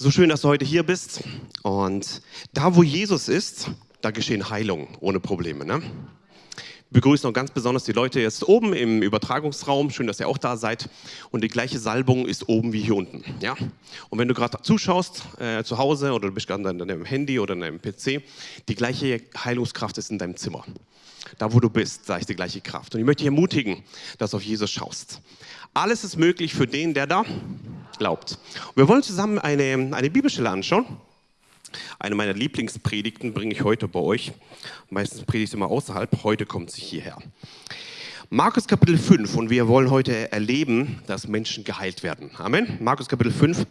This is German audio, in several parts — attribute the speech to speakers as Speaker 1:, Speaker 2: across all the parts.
Speaker 1: So schön, dass du heute hier bist. Und da, wo Jesus ist, da geschehen Heilungen ohne Probleme. Ne? Begrüßen auch ganz besonders die Leute jetzt oben im Übertragungsraum. Schön, dass ihr auch da seid. Und die gleiche Salbung ist oben wie hier unten. Ja? Und wenn du gerade zuschaust, äh, zu Hause oder du bist gerade an deinem Handy oder an deinem PC, die gleiche Heilungskraft ist in deinem Zimmer. Da, wo du bist, da ist die gleiche Kraft. Und ich möchte dich ermutigen, dass du auf Jesus schaust. Alles ist möglich für den, der da glaubt. Und wir wollen zusammen eine, eine Bibelstelle anschauen. Eine meiner Lieblingspredigten bringe ich heute bei euch. Meistens predige ich immer außerhalb, heute kommt sie hierher. Markus Kapitel 5 und wir wollen heute erleben, dass Menschen geheilt werden. Amen. Markus Kapitel 5.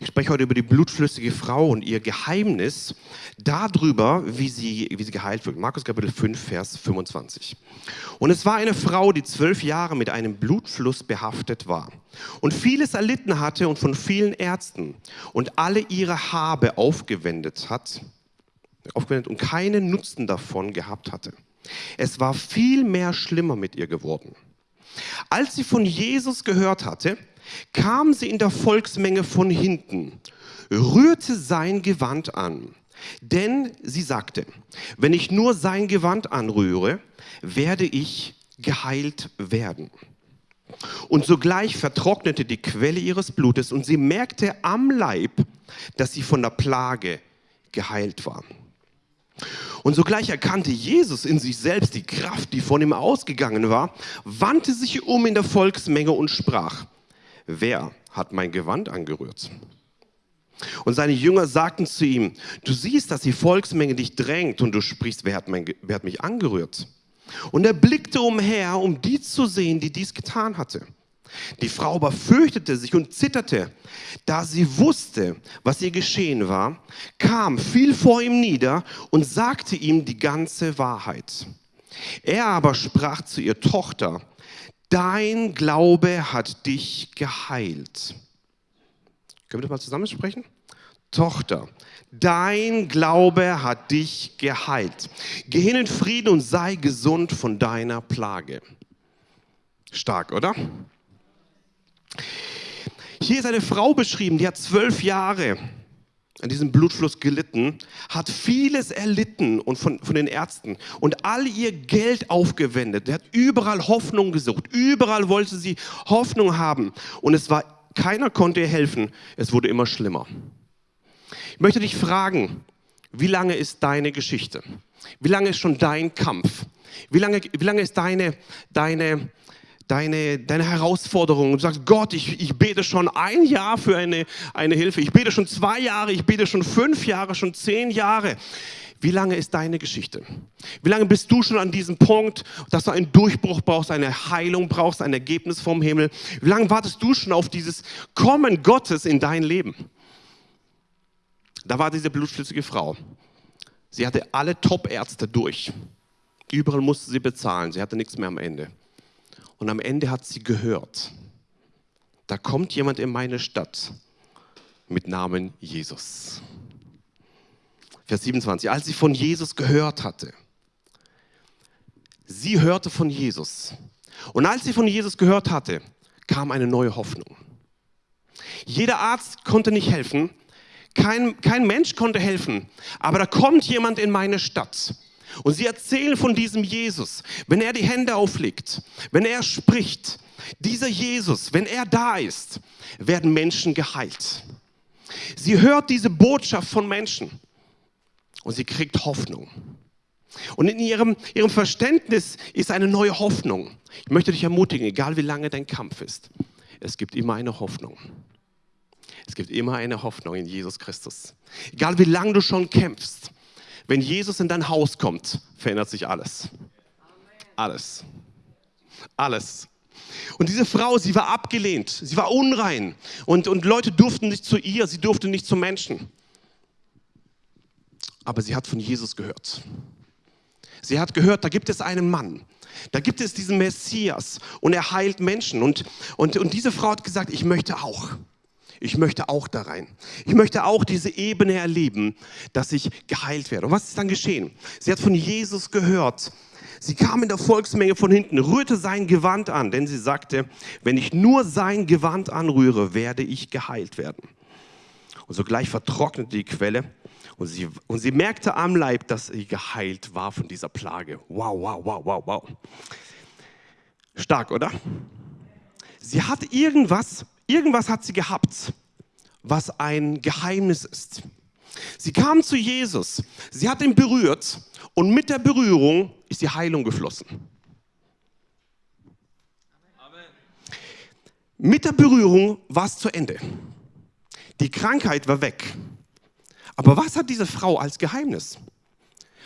Speaker 1: Ich spreche heute über die blutflüssige Frau und ihr Geheimnis darüber, wie sie, wie sie geheilt wird. Markus Kapitel 5, Vers 25. Und es war eine Frau, die zwölf Jahre mit einem Blutfluss behaftet war und vieles erlitten hatte und von vielen Ärzten und alle ihre Habe aufgewendet hat, aufgewendet und keinen Nutzen davon gehabt hatte. Es war viel mehr schlimmer mit ihr geworden. Als sie von Jesus gehört hatte, kam sie in der Volksmenge von hinten, rührte sein Gewand an. Denn sie sagte, wenn ich nur sein Gewand anrühre, werde ich geheilt werden. Und sogleich vertrocknete die Quelle ihres Blutes und sie merkte am Leib, dass sie von der Plage geheilt war. Und sogleich erkannte Jesus in sich selbst die Kraft, die von ihm ausgegangen war, wandte sich um in der Volksmenge und sprach, wer hat mein Gewand angerührt? Und seine Jünger sagten zu ihm, du siehst, dass die Volksmenge dich drängt und du sprichst, wer hat, mein, wer hat mich angerührt? Und er blickte umher, um die zu sehen, die dies getan hatte. Die Frau aber fürchtete sich und zitterte. Da sie wusste, was ihr geschehen war, kam, fiel vor ihm nieder und sagte ihm die ganze Wahrheit. Er aber sprach zu ihr Tochter, dein Glaube hat dich geheilt. Können wir das mal zusammen sprechen? Tochter, dein Glaube hat dich geheilt. Geh hin in Frieden und sei gesund von deiner Plage. Stark, oder? Hier ist eine Frau beschrieben, die hat zwölf Jahre an diesem Blutfluss gelitten, hat vieles erlitten und von, von den Ärzten und all ihr Geld aufgewendet. Sie hat überall Hoffnung gesucht, überall wollte sie Hoffnung haben und es war, keiner konnte ihr helfen. Es wurde immer schlimmer. Ich möchte dich fragen, wie lange ist deine Geschichte? Wie lange ist schon dein Kampf? Wie lange, wie lange ist deine, deine, deine, deine Herausforderung und sagst, Gott, ich, ich bete schon ein Jahr für eine, eine Hilfe, ich bete schon zwei Jahre, ich bete schon fünf Jahre, schon zehn Jahre. Wie lange ist deine Geschichte? Wie lange bist du schon an diesem Punkt, dass du einen Durchbruch brauchst, eine Heilung brauchst, ein Ergebnis vom Himmel? Wie lange wartest du schon auf dieses Kommen Gottes in dein Leben? Da war diese blutflüssige Frau. Sie hatte alle Top-Ärzte durch. Überall musste sie bezahlen. Sie hatte nichts mehr am Ende. Und am Ende hat sie gehört, da kommt jemand in meine Stadt mit Namen Jesus. Vers 27, als sie von Jesus gehört hatte. Sie hörte von Jesus. Und als sie von Jesus gehört hatte, kam eine neue Hoffnung. Jeder Arzt konnte nicht helfen, kein, kein Mensch konnte helfen, aber da kommt jemand in meine Stadt und sie erzählen von diesem Jesus, wenn er die Hände auflegt, wenn er spricht, dieser Jesus, wenn er da ist, werden Menschen geheilt. Sie hört diese Botschaft von Menschen und sie kriegt Hoffnung. Und in ihrem, ihrem Verständnis ist eine neue Hoffnung. Ich möchte dich ermutigen, egal wie lange dein Kampf ist, es gibt immer eine Hoffnung. Es gibt immer eine Hoffnung in Jesus Christus. Egal wie lange du schon kämpfst, wenn Jesus in dein Haus kommt, verändert sich alles. Alles. Alles. Und diese Frau, sie war abgelehnt, sie war unrein und, und Leute durften nicht zu ihr, sie durfte nicht zu Menschen. Aber sie hat von Jesus gehört. Sie hat gehört, da gibt es einen Mann, da gibt es diesen Messias und er heilt Menschen. Und, und, und diese Frau hat gesagt, ich möchte auch. Ich möchte auch da rein. Ich möchte auch diese Ebene erleben, dass ich geheilt werde. Und was ist dann geschehen? Sie hat von Jesus gehört. Sie kam in der Volksmenge von hinten, rührte sein Gewand an, denn sie sagte, wenn ich nur sein Gewand anrühre, werde ich geheilt werden. Und sogleich vertrocknete die Quelle und sie, und sie merkte am Leib, dass sie geheilt war von dieser Plage. Wow, wow, wow, wow, wow. Stark, oder? Sie hat irgendwas, irgendwas hat sie gehabt, was ein Geheimnis ist. Sie kam zu Jesus, sie hat ihn berührt und mit der Berührung ist die Heilung geflossen. Mit der Berührung war es zu Ende. Die Krankheit war weg. Aber was hat diese Frau als Geheimnis?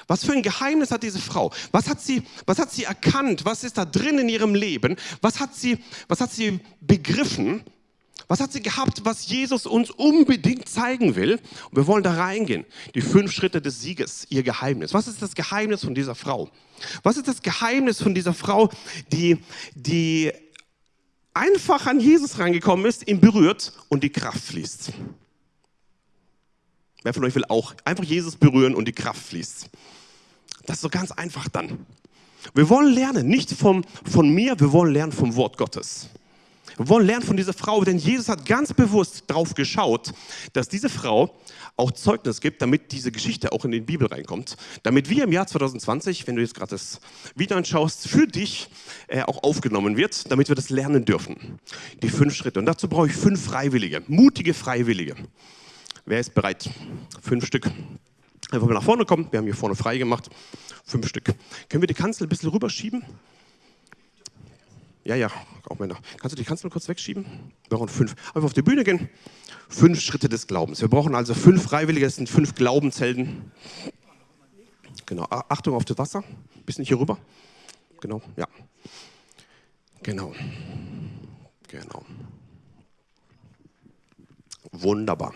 Speaker 1: Was für ein Geheimnis hat diese Frau? Was hat sie, was hat sie erkannt? Was ist da drin in ihrem Leben? Was hat sie, was hat sie begriffen? Was hat sie gehabt, was Jesus uns unbedingt zeigen will? Und wir wollen da reingehen. Die fünf Schritte des Sieges, ihr Geheimnis. Was ist das Geheimnis von dieser Frau? Was ist das Geheimnis von dieser Frau, die, die einfach an Jesus reingekommen ist, ihn berührt und die Kraft fließt? Wer von euch will auch einfach Jesus berühren und die Kraft fließt? Das ist so ganz einfach dann. Wir wollen lernen, nicht vom, von mir, wir wollen lernen vom Wort Gottes. Wir wollen lernen von dieser Frau, denn Jesus hat ganz bewusst darauf geschaut, dass diese Frau auch Zeugnis gibt, damit diese Geschichte auch in die Bibel reinkommt. Damit wir im Jahr 2020, wenn du jetzt gerade das Video anschaust, für dich äh, auch aufgenommen wird, damit wir das lernen dürfen. Die fünf Schritte. Und dazu brauche ich fünf Freiwillige, mutige Freiwillige. Wer ist bereit? Fünf Stück. Einfach mal nach vorne kommen. Wir haben hier vorne frei gemacht. Fünf Stück. Können wir die Kanzel ein bisschen rüberschieben? Ja, ja, auch Männer. Kannst du die Kanzel kurz wegschieben? Wir brauchen fünf. Einfach auf die Bühne gehen. Fünf Schritte des Glaubens. Wir brauchen also fünf Freiwillige, das sind fünf Glaubenshelden. Genau, Achtung auf das Wasser. Bisschen hier rüber. Genau, ja. Genau. Genau. Wunderbar.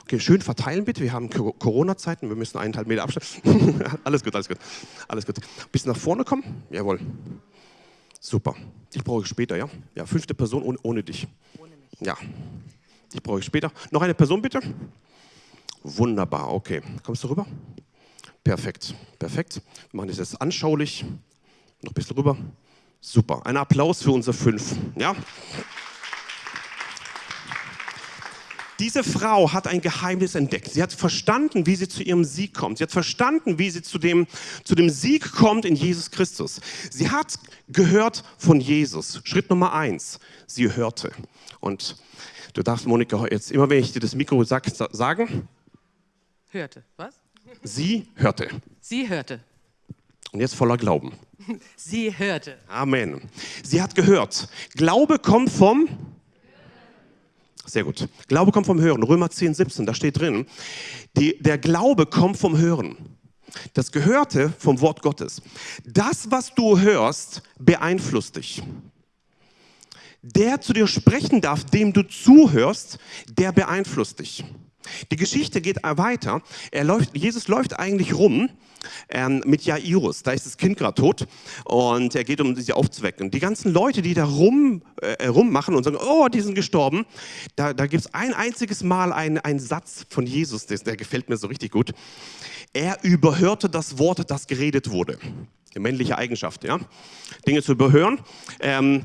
Speaker 1: Okay, schön verteilen bitte. Wir haben Corona-Zeiten, wir müssen eineinhalb Meter Abstand. alles gut, alles gut. Alles gut. Bisschen nach vorne kommen? Jawohl. Super. Dich brauche ich später, ja? Ja, fünfte Person ohne, ohne dich. Ohne mich. Ja. Dich brauche ich später. Noch eine Person bitte? Wunderbar, okay. Kommst du rüber? Perfekt, perfekt. Wir machen das jetzt anschaulich. Noch ein bisschen rüber. Super. Ein Applaus für unsere fünf. Ja? Diese Frau hat ein Geheimnis entdeckt. Sie hat verstanden, wie sie zu ihrem Sieg kommt. Sie hat verstanden, wie sie zu dem, zu dem Sieg kommt in Jesus Christus. Sie hat gehört von Jesus. Schritt Nummer eins. Sie hörte. Und du darfst, Monika, jetzt immer, wenn ich dir das Mikro sag, sagen.
Speaker 2: Hörte. Was?
Speaker 1: Sie hörte.
Speaker 2: Sie hörte.
Speaker 1: Und jetzt voller Glauben.
Speaker 2: Sie hörte.
Speaker 1: Amen. Sie hat gehört. Glaube kommt vom sehr gut. Glaube kommt vom Hören. Römer 10, 17, da steht drin, die, der Glaube kommt vom Hören. Das Gehörte vom Wort Gottes. Das, was du hörst, beeinflusst dich. Der zu dir sprechen darf, dem du zuhörst, der beeinflusst dich. Die Geschichte geht weiter. Er läuft, Jesus läuft eigentlich rum ähm, mit Jairus. Da ist das Kind gerade tot und er geht, um sie aufzuwecken. Die ganzen Leute, die da rum, äh, rummachen und sagen, oh, die sind gestorben, da, da gibt es ein einziges Mal einen Satz von Jesus, der, der gefällt mir so richtig gut. Er überhörte das Wort, das geredet wurde männliche Eigenschaft, ja, Dinge zu überhören. Ähm,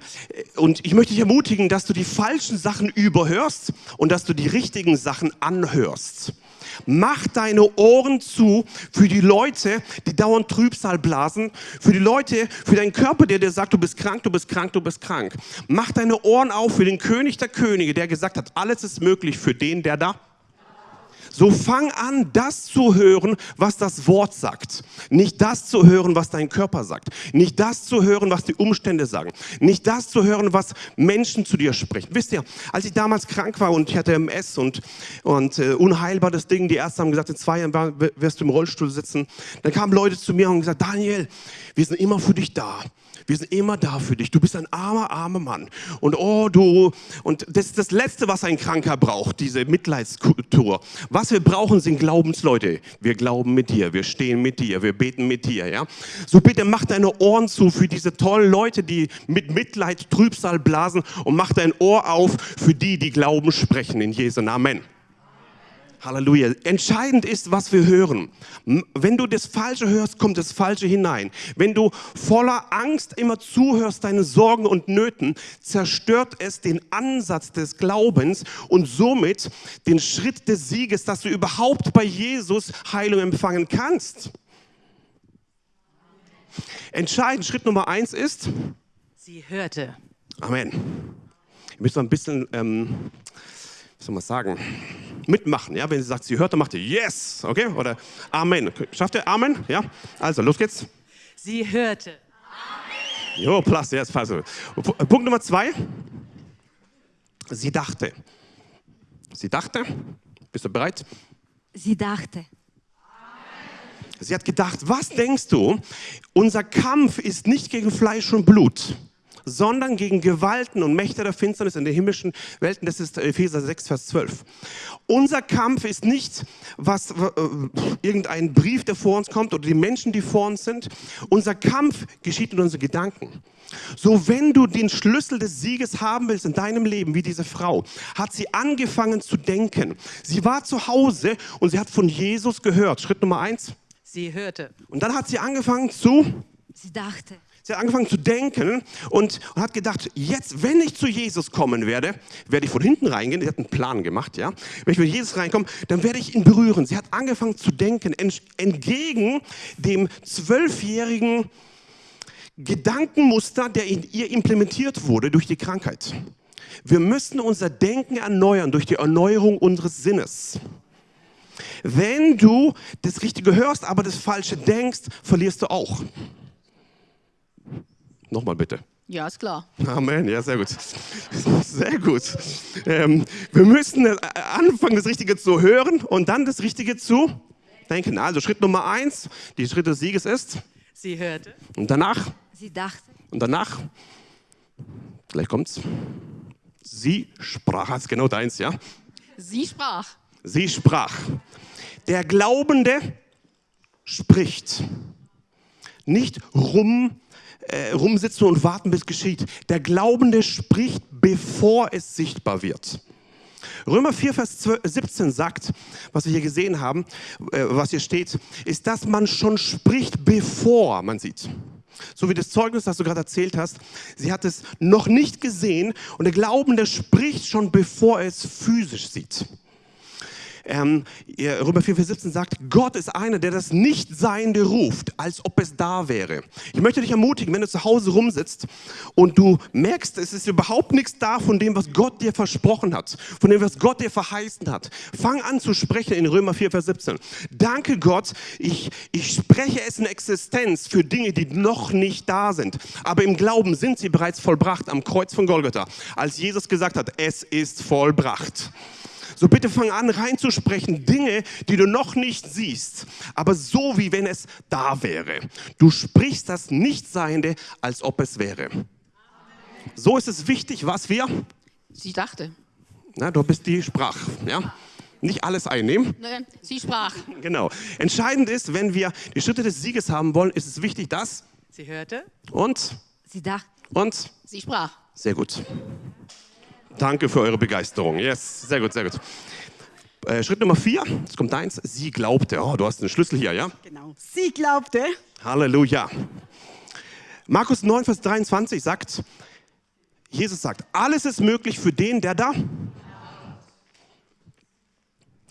Speaker 1: und ich möchte dich ermutigen, dass du die falschen Sachen überhörst und dass du die richtigen Sachen anhörst. Mach deine Ohren zu für die Leute, die dauernd Trübsal blasen, für die Leute, für deinen Körper, der dir sagt, du bist krank, du bist krank, du bist krank. Mach deine Ohren auf für den König der Könige, der gesagt hat, alles ist möglich für den, der da so fang an, das zu hören, was das Wort sagt. Nicht das zu hören, was dein Körper sagt. Nicht das zu hören, was die Umstände sagen. Nicht das zu hören, was Menschen zu dir sprechen. Wisst ihr, als ich damals krank war und ich hatte MS und, und äh, unheilbar das Ding, die Ärzte haben gesagt, in zwei Jahren wirst du im Rollstuhl sitzen. Dann kamen Leute zu mir und gesagt, Daniel, wir sind immer für dich da. Wir sind immer da für dich. Du bist ein armer, armer Mann. Und oh, du, und das ist das Letzte, was ein Kranker braucht, diese Mitleidskultur. Was wir brauchen, sind Glaubensleute. Wir glauben mit dir, wir stehen mit dir, wir beten mit dir, ja. So bitte mach deine Ohren zu für diese tollen Leute, die mit Mitleid Trübsal blasen und mach dein Ohr auf für die, die Glauben sprechen in Jesu Namen. Halleluja. Entscheidend ist, was wir hören. Wenn du das Falsche hörst, kommt das Falsche hinein. Wenn du voller Angst immer zuhörst, deine Sorgen und Nöten, zerstört es den Ansatz des Glaubens und somit den Schritt des Sieges, dass du überhaupt bei Jesus Heilung empfangen kannst. Entscheidend, Schritt Nummer eins ist,
Speaker 2: Sie hörte.
Speaker 1: Amen. Ihr müsst mal ein bisschen, ähm, soll man sagen, mitmachen. Ja? Wenn sie sagt, sie hört, dann macht ihr Yes, okay? Oder Amen. Schafft ihr Amen? Ja? Also, los geht's.
Speaker 2: Sie hörte.
Speaker 1: Jo, plus, jetzt passt. Punkt Nummer zwei. Sie dachte. Sie dachte. Bist du bereit?
Speaker 3: Sie dachte,
Speaker 1: Sie hat gedacht, was denkst du? Unser Kampf ist nicht gegen Fleisch und Blut, sondern gegen Gewalten und Mächte der Finsternis in den himmlischen Welten. Das ist Epheser 6, Vers 12. Unser Kampf ist nicht was, äh, irgendein Brief, der vor uns kommt oder die Menschen, die vor uns sind. Unser Kampf geschieht in unseren Gedanken. So, wenn du den Schlüssel des Sieges haben willst in deinem Leben, wie diese Frau, hat sie angefangen zu denken. Sie war zu Hause und sie hat von Jesus gehört. Schritt Nummer eins.
Speaker 2: Sie hörte.
Speaker 1: Und dann hat sie angefangen zu,
Speaker 3: sie dachte,
Speaker 1: sie hat angefangen zu denken und, und hat gedacht, jetzt, wenn ich zu Jesus kommen werde, werde ich von hinten reingehen. Sie hat einen Plan gemacht, ja. Wenn ich mit Jesus reinkomme, dann werde ich ihn berühren. Sie hat angefangen zu denken, ent- entgegen dem zwölfjährigen Gedankenmuster, der in ihr implementiert wurde durch die Krankheit. Wir müssen unser Denken erneuern durch die Erneuerung unseres Sinnes. Wenn du das Richtige hörst, aber das Falsche denkst, verlierst du auch. Nochmal bitte.
Speaker 4: Ja, ist klar.
Speaker 1: Amen, ja, sehr gut. Sehr gut. Ähm, wir müssen äh, anfangen, das Richtige zu hören und dann das Richtige zu denken. Also Schritt Nummer eins, die Schritt des Sieges ist.
Speaker 2: Sie hörte.
Speaker 1: Und danach,
Speaker 3: sie dachte,
Speaker 1: und danach, gleich kommt's. Sie sprach, das ist genau deins, ja?
Speaker 4: Sie sprach.
Speaker 1: Sie sprach. Der Glaubende spricht. Nicht rum, äh, rumsitzen und warten, bis geschieht. Der Glaubende spricht, bevor es sichtbar wird. Römer 4, Vers 12, 17 sagt, was wir hier gesehen haben, äh, was hier steht, ist, dass man schon spricht, bevor man sieht. So wie das Zeugnis, das du gerade erzählt hast, sie hat es noch nicht gesehen und der Glaubende spricht schon, bevor er es physisch sieht. Ähm, Römer 4, Vers 17 sagt, Gott ist einer, der das Nichtseiende ruft, als ob es da wäre. Ich möchte dich ermutigen, wenn du zu Hause rumsitzt und du merkst, es ist überhaupt nichts da von dem, was Gott dir versprochen hat, von dem, was Gott dir verheißen hat. Fang an zu sprechen in Römer 4, Vers 17. Danke Gott, ich, ich spreche es in Existenz für Dinge, die noch nicht da sind. Aber im Glauben sind sie bereits vollbracht am Kreuz von Golgatha, als Jesus gesagt hat, es ist vollbracht. So bitte fang an reinzusprechen, Dinge, die du noch nicht siehst, aber so wie wenn es da wäre. Du sprichst das Nichtseiende, als ob es wäre. So ist es wichtig, was wir,
Speaker 4: Sie dachte.
Speaker 1: na, du bist die Sprach, ja, nicht alles einnehmen.
Speaker 4: Ne, Sie sprach.
Speaker 1: Genau. Entscheidend ist, wenn wir die Schritte des Sieges haben wollen, ist es wichtig, dass
Speaker 2: Sie hörte.
Speaker 1: und
Speaker 3: sie dachte,
Speaker 1: und
Speaker 4: Sie sprach.
Speaker 1: sehr gut. Danke für eure Begeisterung. Yes, sehr gut, sehr gut. Äh, Schritt Nummer vier, jetzt kommt eins. Sie glaubte. Oh, du hast den Schlüssel hier, ja?
Speaker 5: Genau. Sie glaubte,
Speaker 1: Halleluja. Markus 9, Vers 23 sagt, Jesus sagt, alles ist möglich für den, der da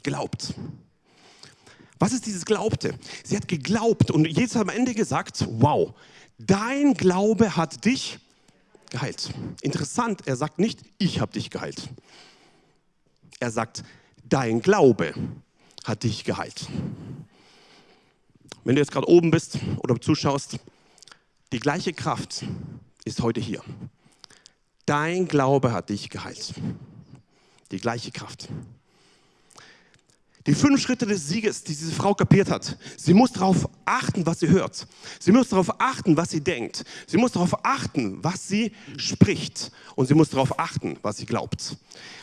Speaker 1: glaubt. Was ist dieses Glaubte? Sie hat geglaubt und Jesus hat am Ende gesagt, wow, dein Glaube hat dich geheilt. Interessant, er sagt nicht, ich habe dich geheilt. Er sagt, dein Glaube hat dich geheilt. Wenn du jetzt gerade oben bist oder zuschaust, die gleiche Kraft ist heute hier. Dein Glaube hat dich geheilt. Die gleiche Kraft. Die fünf Schritte des Sieges, die diese Frau kapiert hat. Sie muss darauf achten, was sie hört. Sie muss darauf achten, was sie denkt. Sie muss darauf achten, was sie spricht. Und sie muss darauf achten, was sie glaubt.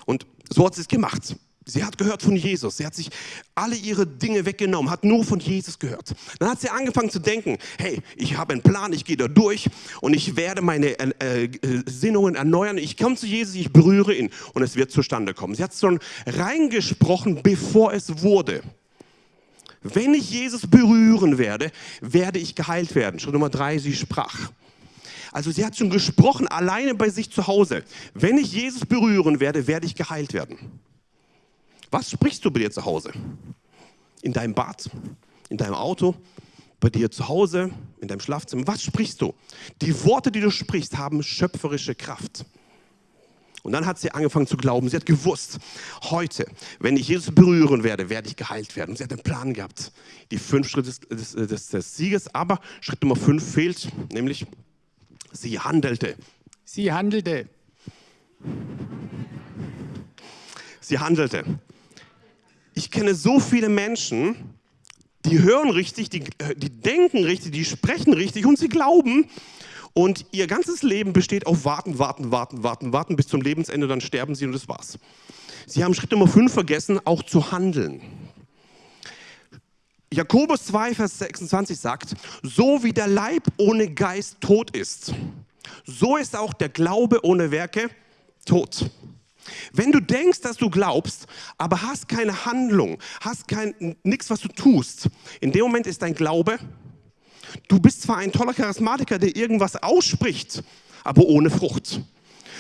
Speaker 1: Und so hat sie es gemacht. Sie hat gehört von Jesus. Sie hat sich alle ihre Dinge weggenommen, hat nur von Jesus gehört. Dann hat sie angefangen zu denken, hey, ich habe einen Plan, ich gehe da durch und ich werde meine äh, äh, Sinnungen erneuern. Ich komme zu Jesus, ich berühre ihn und es wird zustande kommen. Sie hat schon reingesprochen, bevor es wurde. Wenn ich Jesus berühren werde, werde ich geheilt werden. Schritt Nummer drei, sie sprach. Also sie hat schon gesprochen, alleine bei sich zu Hause. Wenn ich Jesus berühren werde, werde ich geheilt werden. Was sprichst du bei dir zu Hause? In deinem Bad, in deinem Auto, bei dir zu Hause, in deinem Schlafzimmer? Was sprichst du? Die Worte, die du sprichst, haben schöpferische Kraft. Und dann hat sie angefangen zu glauben. Sie hat gewusst, heute, wenn ich Jesus berühren werde, werde ich geheilt werden. Und sie hat einen Plan gehabt. Die fünf Schritte des, des, des, des Sieges. Aber Schritt Nummer fünf fehlt, nämlich sie handelte.
Speaker 5: Sie handelte.
Speaker 1: Sie handelte. Ich kenne so viele Menschen, die hören richtig, die, äh, die denken richtig, die sprechen richtig und sie glauben. Und ihr ganzes Leben besteht auf Warten, Warten, Warten, Warten, Warten bis zum Lebensende, dann sterben sie und das war's. Sie haben Schritt Nummer 5 vergessen, auch zu handeln. Jakobus 2, Vers 26 sagt, so wie der Leib ohne Geist tot ist, so ist auch der Glaube ohne Werke tot. Wenn du denkst, dass du glaubst, aber hast keine Handlung, hast kein nichts, was du tust, in dem Moment ist dein Glaube. Du bist zwar ein toller Charismatiker, der irgendwas ausspricht, aber ohne Frucht.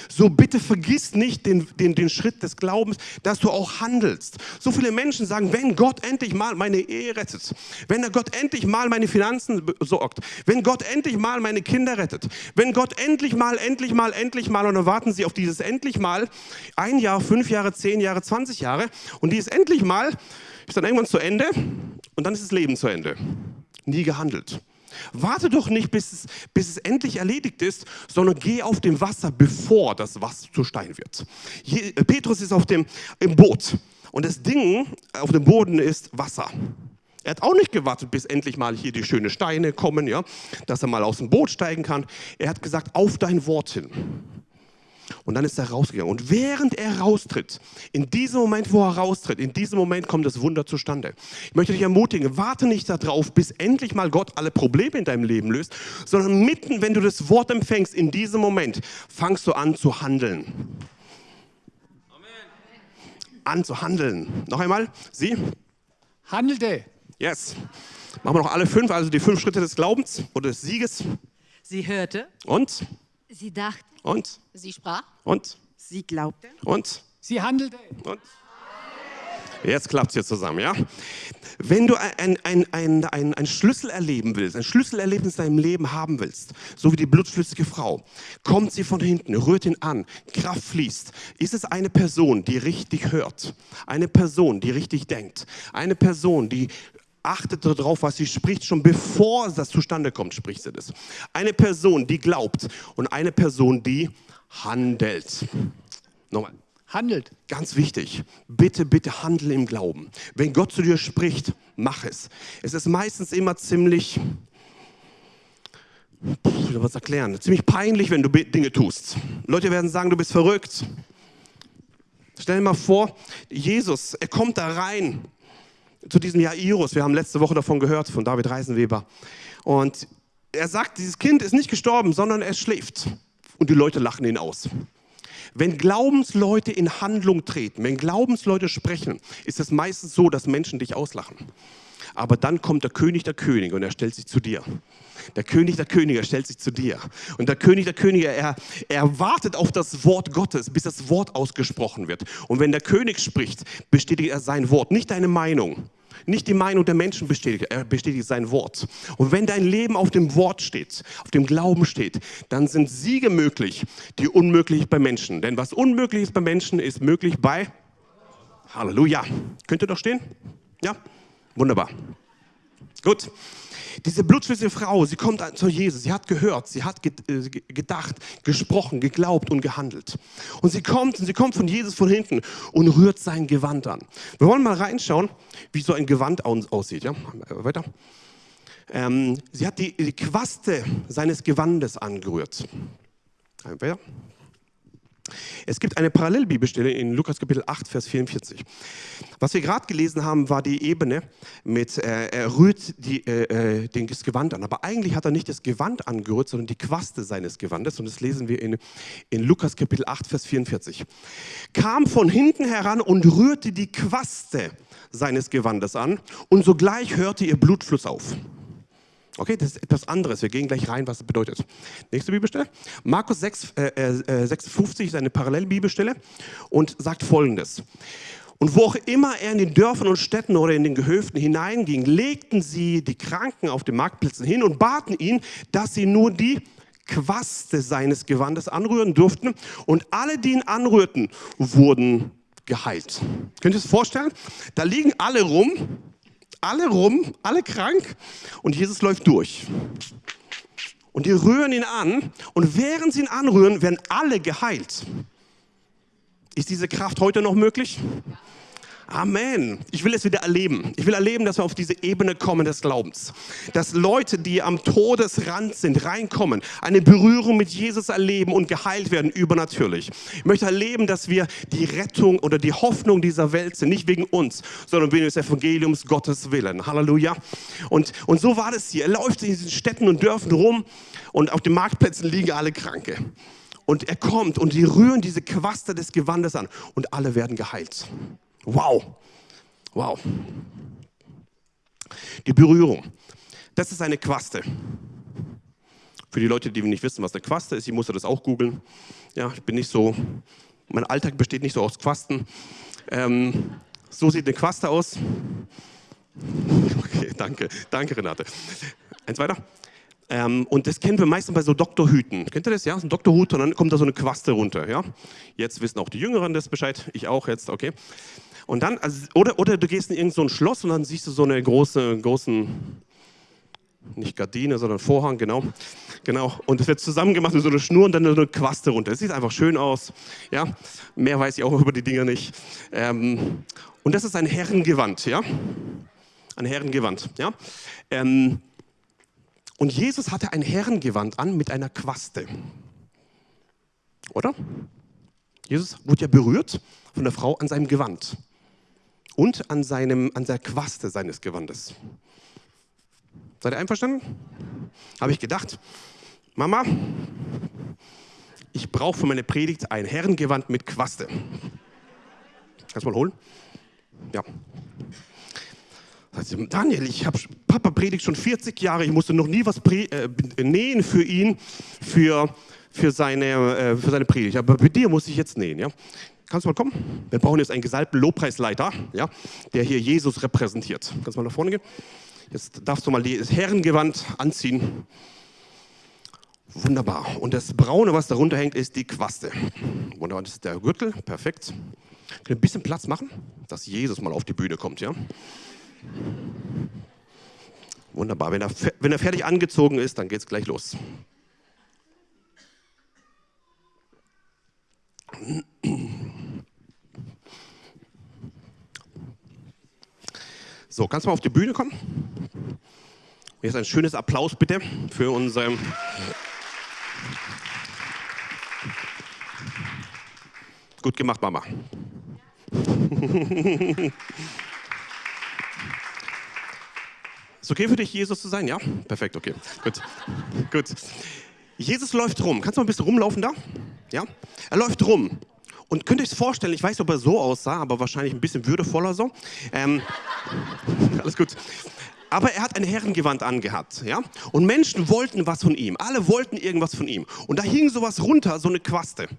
Speaker 1: So bitte vergiss nicht den, den, den Schritt des Glaubens, dass du auch handelst. So viele Menschen sagen, wenn Gott endlich mal meine Ehe rettet, wenn Gott endlich mal meine Finanzen besorgt, wenn Gott endlich mal meine Kinder rettet, wenn Gott endlich mal, endlich mal, endlich mal, und dann warten sie auf dieses endlich mal, ein Jahr, fünf Jahre, zehn Jahre, zwanzig Jahre, und dieses endlich mal ist dann irgendwann zu Ende und dann ist das Leben zu Ende. Nie gehandelt. Warte doch nicht, bis es, bis es endlich erledigt ist, sondern geh auf dem Wasser, bevor das Wasser zu Stein wird. Je, Petrus ist auf dem, im Boot und das Ding auf dem Boden ist Wasser. Er hat auch nicht gewartet, bis endlich mal hier die schönen Steine kommen, ja, dass er mal aus dem Boot steigen kann. Er hat gesagt, auf dein Wort hin. Und dann ist er rausgegangen. Und während er raustritt, in diesem Moment, wo er raustritt, in diesem Moment kommt das Wunder zustande. Ich möchte dich ermutigen, warte nicht darauf, bis endlich mal Gott alle Probleme in deinem Leben löst, sondern mitten, wenn du das Wort empfängst, in diesem Moment fangst du an zu handeln. Amen. An zu handeln. Noch einmal, sie?
Speaker 5: Handelte.
Speaker 1: Yes. Machen wir noch alle fünf, also die fünf Schritte des Glaubens oder des Sieges.
Speaker 2: Sie hörte,
Speaker 1: Und?
Speaker 3: Sie dachte,
Speaker 1: Und?
Speaker 4: Sie sprach.
Speaker 1: Und?
Speaker 2: sie glaubte,
Speaker 1: Und?
Speaker 5: Sie handelte.
Speaker 1: Und? Jetzt klappt es hier zusammen, ja? Wenn du ein, ein, ein, ein, ein Schlüssel erleben willst, ein Schlüsselerlebnis in deinem Leben haben willst, so wie die blutflüssige Frau, kommt sie von hinten, rührt ihn an, Kraft fließt. Ist es eine Person, die richtig hört? Eine Person, die richtig denkt? Eine Person, die achtet darauf, was sie spricht, schon bevor das zustande kommt, spricht sie das. Eine Person, die glaubt und eine Person, die handelt. Nochmal.
Speaker 5: Handelt.
Speaker 1: Ganz wichtig, bitte, bitte handle im Glauben. Wenn Gott zu dir spricht, mach es. Es ist meistens immer ziemlich, soll man es erklären, ziemlich peinlich, wenn du Dinge tust. Leute werden sagen, du bist verrückt. Stell dir mal vor, Jesus, er kommt da rein zu diesem Jairus. Wir haben letzte Woche davon gehört, von David Reisenweber. Und er sagt, dieses Kind ist nicht gestorben, sondern es schläft. Und die Leute lachen ihn aus. Wenn Glaubensleute in Handlung treten, wenn Glaubensleute sprechen, ist es meistens so, dass Menschen dich auslachen. Aber dann kommt der König der Könige und er stellt sich zu dir. Der König der Könige stellt sich zu dir. Und der König der Könige, er, er wartet auf das Wort Gottes, bis das Wort ausgesprochen wird. Und wenn der König spricht, bestätigt er sein Wort, nicht deine Meinung. Nicht die Meinung der Menschen bestätigt, er bestätigt sein Wort. Und wenn dein Leben auf dem Wort steht, auf dem Glauben steht, dann sind Siege möglich, die unmöglich bei Menschen. Denn was unmöglich ist bei Menschen, ist möglich bei Halleluja. Könnt ihr doch stehen? Ja? Wunderbar. Gut. Diese blutflüssige Frau, sie kommt zu Jesus, sie hat gehört, sie hat äh, gedacht, gesprochen, geglaubt und gehandelt. Und sie kommt und sie kommt von Jesus von hinten und rührt sein Gewand an. Wir wollen mal reinschauen, wie so ein Gewand aus aussieht. Ja? Weiter. Ähm, sie hat die, die Quaste seines Gewandes angerührt. Weiter. Es gibt eine Parallelbibelstelle in Lukas Kapitel 8, Vers 44. Was wir gerade gelesen haben, war die Ebene mit, äh, er rührt die, äh, äh, den, das Gewand an. Aber eigentlich hat er nicht das Gewand angerührt, sondern die Quaste seines Gewandes. Und das lesen wir in, in Lukas Kapitel 8, Vers 44. Kam von hinten heran und rührte die Quaste seines Gewandes an. Und sogleich hörte ihr Blutfluss auf. Okay, das ist etwas anderes. Wir gehen gleich rein, was das bedeutet. Nächste Bibelstelle. Markus 6, äh, äh, 56 ist eine Parallelbibelstelle und sagt folgendes. Und wo auch immer er in den Dörfern und Städten oder in den Gehöften hineinging, legten sie die Kranken auf den Marktplätzen hin und baten ihn, dass sie nur die Quaste seines Gewandes anrühren durften. Und alle, die ihn anrührten, wurden geheilt. Könnt ihr es vorstellen? Da liegen alle rum alle rum, alle krank und Jesus läuft durch. Und die rühren ihn an und während sie ihn anrühren, werden alle geheilt. Ist diese Kraft heute noch möglich? Amen. Ich will es wieder erleben. Ich will erleben, dass wir auf diese Ebene kommen des Glaubens. Dass Leute, die am Todesrand sind, reinkommen, eine Berührung mit Jesus erleben und geheilt werden, übernatürlich. Ich möchte erleben, dass wir die Rettung oder die Hoffnung dieser Welt sind. Nicht wegen uns, sondern wegen des Evangeliums Gottes Willen. Halleluja. Und, und so war das hier. Er läuft in diesen Städten und Dörfern rum und auf den Marktplätzen liegen alle Kranke. Und er kommt und die rühren diese Quaste des Gewandes an und alle werden geheilt. Wow, wow. Die Berührung, das ist eine Quaste. Für die Leute, die nicht wissen, was eine Quaste ist, ich musste das auch googeln. Ja, ich bin nicht so, mein Alltag besteht nicht so aus Quasten. Ähm, so sieht eine Quaste aus. Okay, danke, danke Renate. Eins weiter. Ähm, und das kennen wir meistens bei so Doktorhüten. Kennt ihr das? Ja, so ein Doktorhut und dann kommt da so eine Quaste runter. Ja? Jetzt wissen auch die Jüngeren das Bescheid. Ich auch jetzt, okay. Und dann, also, oder, oder du gehst in irgendein so Schloss und dann siehst du so eine große, großen, nicht Gardine, sondern Vorhang, genau. Genau. Und es wird zusammengemacht mit so einer Schnur und dann so eine Quaste runter. Es sieht einfach schön aus. Ja, mehr weiß ich auch über die Dinger nicht. Ähm, und das ist ein Herrengewand, ja. Ein Herrengewand, ja. Ähm, und Jesus hatte ein Herrengewand an mit einer Quaste. Oder? Jesus wurde ja berührt von der Frau an seinem Gewand und an, seinem, an der Quaste seines Gewandes. Seid ihr einverstanden? Habe ich gedacht, Mama, ich brauche für meine Predigt ein Herrengewand mit Quaste. Kannst du mal holen? Ja. Daniel, ich habe Papa predigt schon 40 Jahre, ich musste noch nie was äh, nähen für ihn, für, für, seine, äh, für seine Predigt. Aber bei dir muss ich jetzt nähen. Ja? Kannst du mal kommen? Wir brauchen jetzt einen gesalbten Lobpreisleiter, ja, der hier Jesus repräsentiert. Kannst du mal nach vorne gehen? Jetzt darfst du mal das Herrengewand anziehen. Wunderbar. Und das Braune, was darunter hängt, ist die Quaste. Wunderbar, das ist der Gürtel. Perfekt. Können wir ein bisschen Platz machen, dass Jesus mal auf die Bühne kommt, ja? Wunderbar. Wenn er, wenn er fertig angezogen ist, dann geht es gleich los. So, kannst du mal auf die Bühne kommen? Jetzt ein schönes Applaus bitte für unsere. Gut gemacht, Mama. Ist okay für dich, Jesus zu sein? Ja? Perfekt, okay. Gut. Gut. Jesus läuft rum. Kannst du mal ein bisschen rumlaufen da? Ja? Er läuft rum. Und könnt ihr euch vorstellen, ich weiß nicht, ob er so aussah, aber wahrscheinlich ein bisschen würdevoller so. Ähm, alles gut. Aber er hat ein Herrengewand angehabt, ja? Und Menschen wollten was von ihm. Alle wollten irgendwas von ihm. Und da hing sowas runter, so eine Quaste.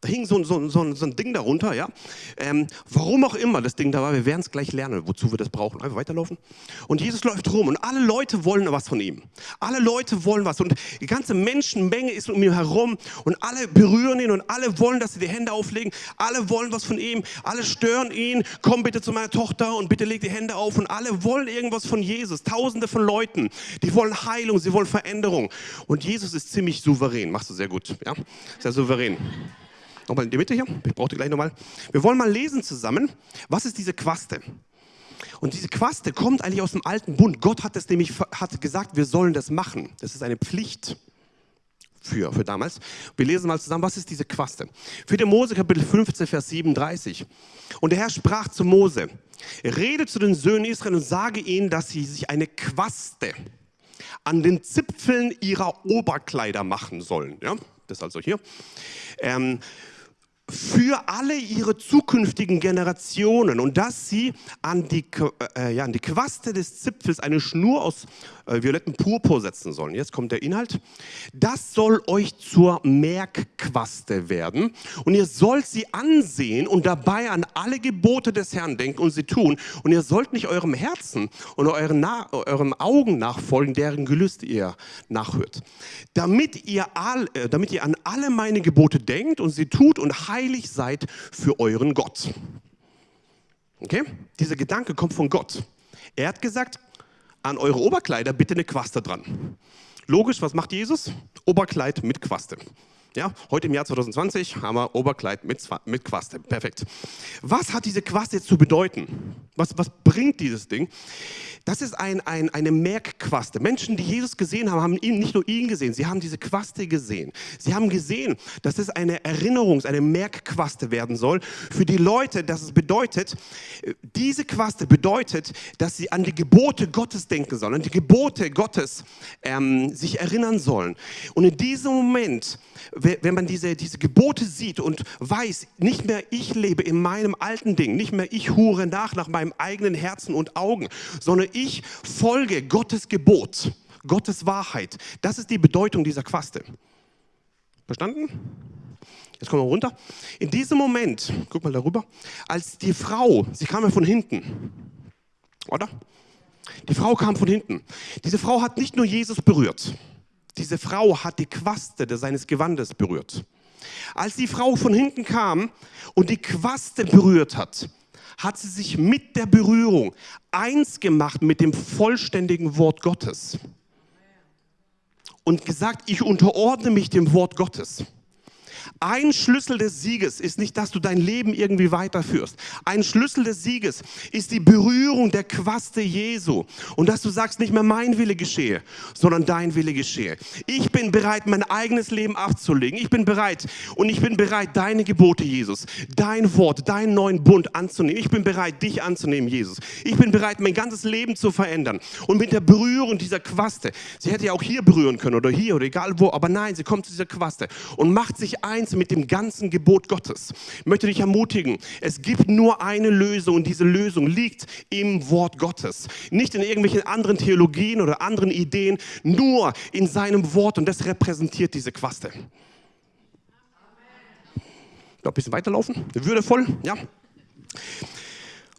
Speaker 1: Da hing so, so, so, so ein Ding darunter, ja. Ähm, warum auch immer das Ding da war, wir werden es gleich lernen, wozu wir das brauchen. Einfach weiterlaufen. Und Jesus läuft rum und alle Leute wollen was von ihm. Alle Leute wollen was und die ganze Menschenmenge ist um ihn herum und alle berühren ihn und alle wollen, dass sie die Hände auflegen. Alle wollen was von ihm. Alle stören ihn. Komm bitte zu meiner Tochter und bitte leg die Hände auf. Und alle wollen irgendwas von Jesus. Tausende von Leuten, die wollen Heilung, sie wollen Veränderung. Und Jesus ist ziemlich souverän. Machst du sehr gut, ja? Sehr souverän. Nochmal in die Mitte hier. Ich brauche die gleich nochmal. Wir wollen mal lesen zusammen. Was ist diese Quaste? Und diese Quaste kommt eigentlich aus dem alten Bund. Gott hat es nämlich hat gesagt, wir sollen das machen. Das ist eine Pflicht für, für damals. Wir lesen mal zusammen, was ist diese Quaste? 4. Mose Kapitel 15, Vers 37. Und der Herr sprach zu Mose, rede zu den Söhnen Israel und sage ihnen, dass sie sich eine Quaste an den Zipfeln ihrer Oberkleider machen sollen. Ja, das ist also hier. Ähm, für alle ihre zukünftigen Generationen und dass sie an die, äh, ja, an die Quaste des Zipfels eine Schnur aus äh, violettem Purpur setzen sollen. Jetzt kommt der Inhalt. Das soll euch zur Merkquaste werden und ihr sollt sie ansehen und dabei an alle Gebote des Herrn denken und sie tun. Und ihr sollt nicht eurem Herzen und euren, Na eurem Augen nachfolgen, deren Gelüste ihr nachhört. Damit ihr, all, äh, damit ihr an alle meine Gebote denkt und sie tut und heilig seid für euren Gott. Okay? Dieser Gedanke kommt von Gott. Er hat gesagt, an eure Oberkleider bitte eine Quaste dran. Logisch, was macht Jesus? Oberkleid mit Quaste. Ja, heute im Jahr 2020 haben wir Oberkleid mit, mit Quaste. Perfekt. Was hat diese Quaste jetzt zu bedeuten? Was, was bringt dieses Ding? Das ist ein, ein, eine Merkquaste. Menschen, die Jesus gesehen haben, haben ihn, nicht nur ihn gesehen, sie haben diese Quaste gesehen. Sie haben gesehen, dass es eine Erinnerungs-, eine Merkquaste werden soll für die Leute, dass es bedeutet, diese Quaste bedeutet, dass sie an die Gebote Gottes denken sollen, an die Gebote Gottes ähm, sich erinnern sollen. Und in diesem Moment wenn man diese, diese Gebote sieht und weiß, nicht mehr ich lebe in meinem alten Ding, nicht mehr ich hure nach nach meinem eigenen Herzen und Augen, sondern ich folge Gottes Gebot, Gottes Wahrheit. Das ist die Bedeutung dieser Quaste. Verstanden? Jetzt kommen wir runter. In diesem Moment, guck mal darüber, als die Frau, sie kam ja von hinten, oder? Die Frau kam von hinten. Diese Frau hat nicht nur Jesus berührt, diese Frau hat die Quaste seines Gewandes berührt. Als die Frau von hinten kam und die Quaste berührt hat, hat sie sich mit der Berührung eins gemacht mit dem vollständigen Wort Gottes und gesagt, ich unterordne mich dem Wort Gottes. Ein Schlüssel des Sieges ist nicht, dass du dein Leben irgendwie weiterführst. Ein Schlüssel des Sieges ist die Berührung der Quaste Jesu. Und dass du sagst, nicht mehr mein Wille geschehe, sondern dein Wille geschehe. Ich bin bereit, mein eigenes Leben abzulegen. Ich bin bereit und ich bin bereit, deine Gebote, Jesus, dein Wort, deinen neuen Bund anzunehmen. Ich bin bereit, dich anzunehmen, Jesus. Ich bin bereit, mein ganzes Leben zu verändern. Und mit der Berührung dieser Quaste, sie hätte ja auch hier berühren können oder hier oder egal wo, aber nein, sie kommt zu dieser Quaste und macht sich eins mit dem ganzen Gebot Gottes. Ich möchte dich ermutigen, es gibt nur eine Lösung und diese Lösung liegt im Wort Gottes. Nicht in irgendwelchen anderen Theologien oder anderen Ideen, nur in seinem Wort und das repräsentiert diese Quaste. Noch ein bisschen weiterlaufen, würdevoll, ja.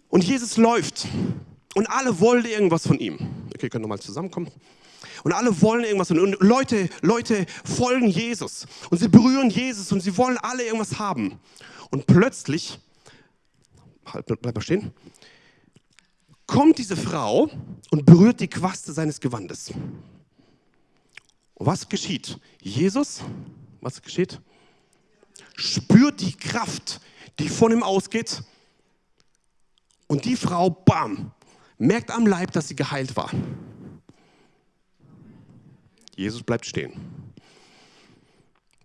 Speaker 1: Und Jesus läuft und alle wollen irgendwas von ihm. Okay, können nochmal zusammenkommen. Und alle wollen irgendwas. Und Leute, Leute folgen Jesus. Und sie berühren Jesus und sie wollen alle irgendwas haben. Und plötzlich, halt, bleib mal stehen, kommt diese Frau und berührt die Quaste seines Gewandes. Und was geschieht? Jesus, was geschieht? Spürt die Kraft, die von ihm ausgeht. Und die Frau, bam, merkt am Leib, dass sie geheilt war. Jesus bleibt stehen.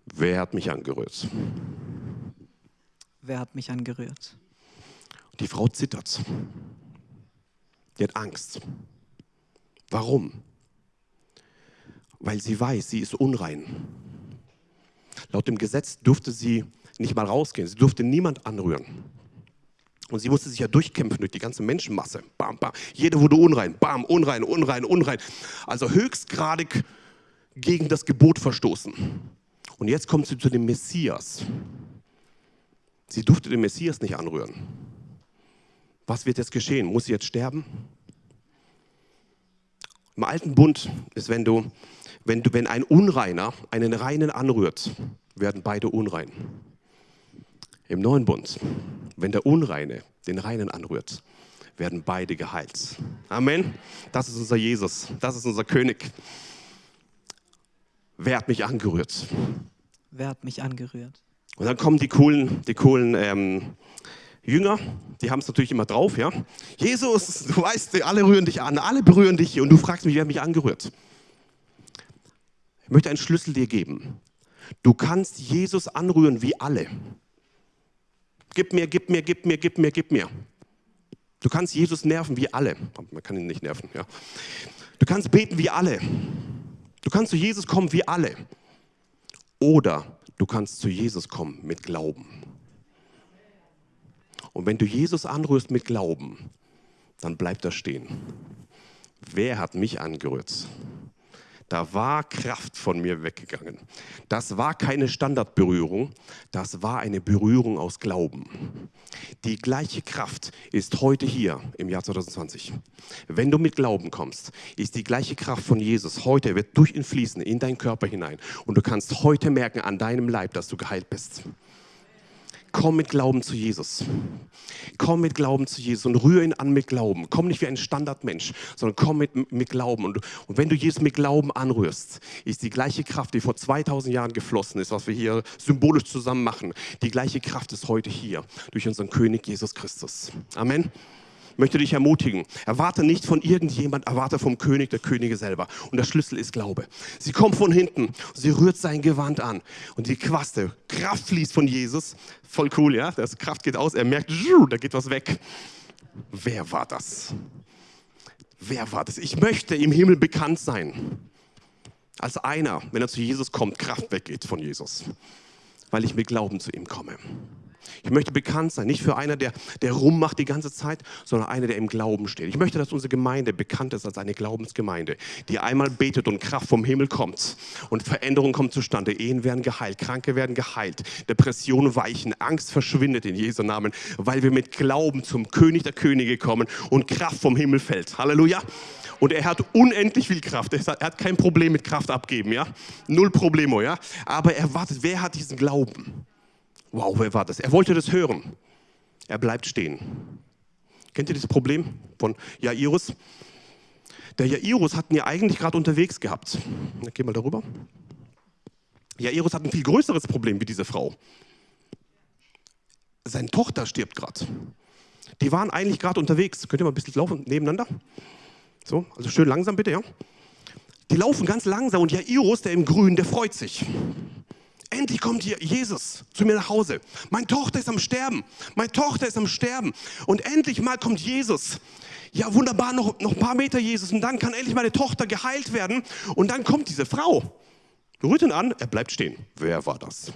Speaker 1: Wer hat mich angerührt?
Speaker 2: Wer hat mich angerührt?
Speaker 1: Die Frau zittert. Die hat Angst. Warum? Weil sie weiß, sie ist unrein. Laut dem Gesetz durfte sie nicht mal rausgehen. Sie durfte niemand anrühren. Und sie musste sich ja durchkämpfen durch die ganze Menschenmasse. Bam, bam. Jede wurde unrein. Bam, unrein, unrein, unrein. Also höchstgradig gegen das Gebot verstoßen. Und jetzt kommt sie zu dem Messias. Sie durfte den Messias nicht anrühren. Was wird jetzt geschehen? Muss sie jetzt sterben? Im alten Bund ist, wenn du, wenn du, wenn ein Unreiner einen Reinen anrührt, werden beide unrein. Im neuen Bund, wenn der Unreine den Reinen anrührt, werden beide geheilt. Amen. Das ist unser Jesus. Das ist unser König. Wer hat mich angerührt?
Speaker 2: Wer hat mich angerührt?
Speaker 1: Und dann kommen die coolen, die coolen ähm, Jünger, die haben es natürlich immer drauf, ja. Jesus, du weißt, alle rühren dich an, alle berühren dich und du fragst mich, wer hat mich angerührt? Ich möchte einen Schlüssel dir geben. Du kannst Jesus anrühren wie alle. Gib mir, gib mir, gib mir, gib mir, gib mir. Du kannst Jesus nerven wie alle. Man kann ihn nicht nerven, ja. Du kannst beten wie alle. Du kannst zu Jesus kommen wie alle. Oder du kannst zu Jesus kommen mit Glauben. Und wenn du Jesus anrührst mit Glauben, dann bleibt er stehen. Wer hat mich angerührt? Da war Kraft von mir weggegangen. Das war keine Standardberührung, das war eine Berührung aus Glauben. Die gleiche Kraft ist heute hier im Jahr 2020. Wenn du mit Glauben kommst, ist die gleiche Kraft von Jesus heute, wird durch ihn fließen in deinen Körper hinein. Und du kannst heute merken an deinem Leib, dass du geheilt bist. Komm mit Glauben zu Jesus. Komm mit Glauben zu Jesus und rühre ihn an mit Glauben. Komm nicht wie ein Standardmensch, sondern komm mit, mit Glauben. Und, und wenn du Jesus mit Glauben anrührst, ist die gleiche Kraft, die vor 2000 Jahren geflossen ist, was wir hier symbolisch zusammen machen, die gleiche Kraft ist heute hier durch unseren König Jesus Christus. Amen möchte dich ermutigen. Erwarte nicht von irgendjemand, erwarte vom König der Könige selber. Und der Schlüssel ist Glaube. Sie kommt von hinten, sie rührt sein Gewand an und die Quaste, Kraft fließt von Jesus. Voll cool, ja? Das Kraft geht aus, er merkt, da geht was weg. Wer war das? Wer war das? Ich möchte im Himmel bekannt sein. Als einer, wenn er zu Jesus kommt, Kraft weggeht von Jesus. Weil ich mit Glauben zu ihm komme. Ich möchte bekannt sein, nicht für einer, der, der rummacht die ganze Zeit, sondern einer, der im Glauben steht. Ich möchte, dass unsere Gemeinde bekannt ist als eine Glaubensgemeinde, die einmal betet und Kraft vom Himmel kommt und Veränderung kommt zustande. Ehen werden geheilt, Kranke werden geheilt, Depressionen weichen, Angst verschwindet in Jesu Namen, weil wir mit Glauben zum König der Könige kommen und Kraft vom Himmel fällt. Halleluja. Und er hat unendlich viel Kraft. Er hat kein Problem mit Kraft abgeben, ja? Null Problemo, ja? Aber er wartet, wer hat diesen Glauben? Wow, wer war das? Er wollte das hören. Er bleibt stehen. Kennt ihr das Problem von Jairus? Der Jairus hatten ja eigentlich gerade unterwegs gehabt. Geh mal darüber. Jairus hat ein viel größeres Problem wie diese Frau. Seine Tochter stirbt gerade. Die waren eigentlich gerade unterwegs. Könnt ihr mal ein bisschen laufen nebeneinander? So, also schön langsam bitte, ja? Die laufen ganz langsam und Jairus, der im Grün, der freut sich. Endlich kommt hier Jesus zu mir nach Hause. Meine Tochter ist am Sterben. Meine Tochter ist am Sterben. Und endlich mal kommt Jesus. Ja, wunderbar, noch, noch ein paar Meter Jesus. Und dann kann endlich meine Tochter geheilt werden. Und dann kommt diese Frau. Rührt ihn an, er bleibt stehen. Wer war das?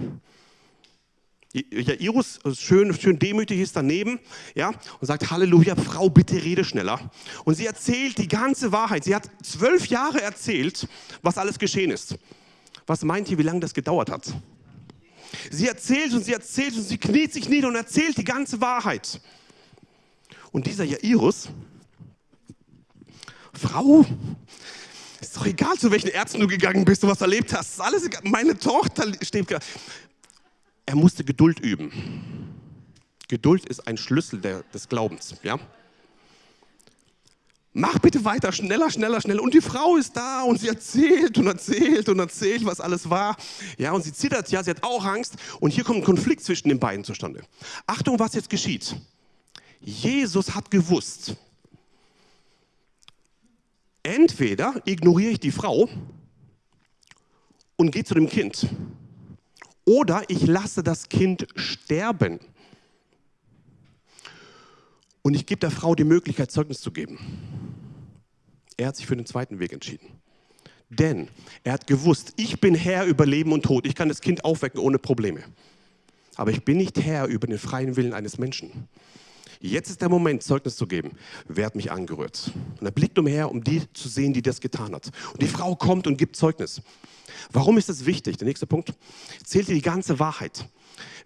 Speaker 1: Jairus, schön, schön demütig, ist daneben ja, und sagt, Halleluja, Frau, bitte rede schneller. Und sie erzählt die ganze Wahrheit. Sie hat zwölf Jahre erzählt, was alles geschehen ist. Was meint ihr, wie lange das gedauert hat? Sie erzählt und sie erzählt und sie kniet sich nieder und erzählt die ganze Wahrheit. Und dieser Jairus, Frau, ist doch egal, zu welchen Ärzten du gegangen bist und was erlebt hast. Alles egal. Meine Tochter steht. Er musste Geduld üben. Geduld ist ein Schlüssel der, des Glaubens. Ja? Mach bitte weiter, schneller, schneller, schneller. Und die Frau ist da und sie erzählt und erzählt und erzählt, was alles war. Ja, und sie zittert, ja, sie hat auch Angst. Und hier kommt ein Konflikt zwischen den beiden zustande. Achtung, was jetzt geschieht. Jesus hat gewusst, entweder ignoriere ich die Frau und gehe zu dem Kind, oder ich lasse das Kind sterben. Und ich gebe der Frau die Möglichkeit, Zeugnis zu geben. Er hat sich für den zweiten Weg entschieden. Denn er hat gewusst, ich bin Herr über Leben und Tod. Ich kann das Kind aufwecken ohne Probleme. Aber ich bin nicht Herr über den freien Willen eines Menschen. Jetzt ist der Moment, Zeugnis zu geben. Wer hat mich angerührt? Und er blickt umher, um die zu sehen, die das getan hat. Und die Frau kommt und gibt Zeugnis. Warum ist das wichtig? Der nächste Punkt. Zählt dir die ganze Wahrheit.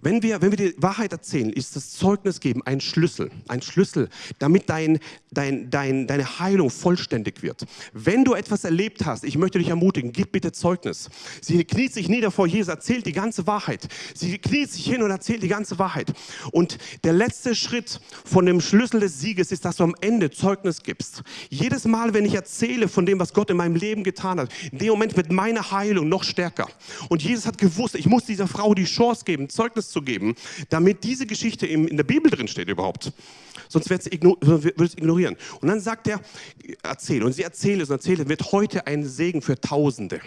Speaker 1: Wenn wir, wenn wir die Wahrheit erzählen, ist das Zeugnis geben ein Schlüssel. Ein Schlüssel, damit dein, dein, dein, deine Heilung vollständig wird. Wenn du etwas erlebt hast, ich möchte dich ermutigen, gib bitte Zeugnis. Sie kniet sich nieder vor Jesus, erzählt die ganze Wahrheit. Sie kniet sich hin und erzählt die ganze Wahrheit. Und der letzte Schritt von dem Schlüssel des Sieges ist, dass du am Ende Zeugnis gibst. Jedes Mal, wenn ich erzähle von dem, was Gott in meinem Leben getan hat, in dem Moment wird meine Heilung noch stärker. Und Jesus hat gewusst, ich muss dieser Frau die Chance geben, Zeugnis zu geben, damit diese Geschichte in der Bibel drin steht überhaupt. Sonst würde es ignorieren. Und dann sagt er, erzähl. Und sie erzählt es und erzählt, wird heute ein Segen für Tausende.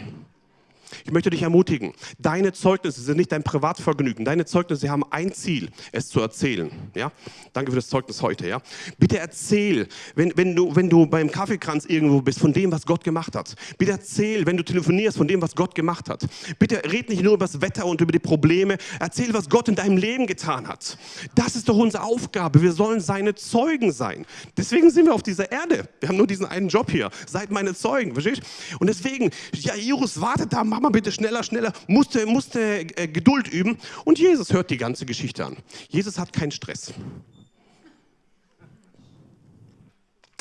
Speaker 1: Ich möchte dich ermutigen, deine Zeugnisse sind nicht dein Privatvergnügen. Deine Zeugnisse haben ein Ziel, es zu erzählen. Ja? Danke für das Zeugnis heute. Ja? Bitte erzähl, wenn, wenn, du, wenn du beim Kaffeekranz irgendwo bist, von dem, was Gott gemacht hat. Bitte erzähl, wenn du telefonierst, von dem, was Gott gemacht hat. Bitte red nicht nur über das Wetter und über die Probleme. Erzähl, was Gott in deinem Leben getan hat. Das ist doch unsere Aufgabe. Wir sollen seine Zeugen sein. Deswegen sind wir auf dieser Erde. Wir haben nur diesen einen Job hier. Seid meine Zeugen, verstehst? Und deswegen, Jairus wartet da, mach mal bitte schneller, schneller, musste, musste äh, Geduld üben. Und Jesus hört die ganze Geschichte an. Jesus hat keinen Stress.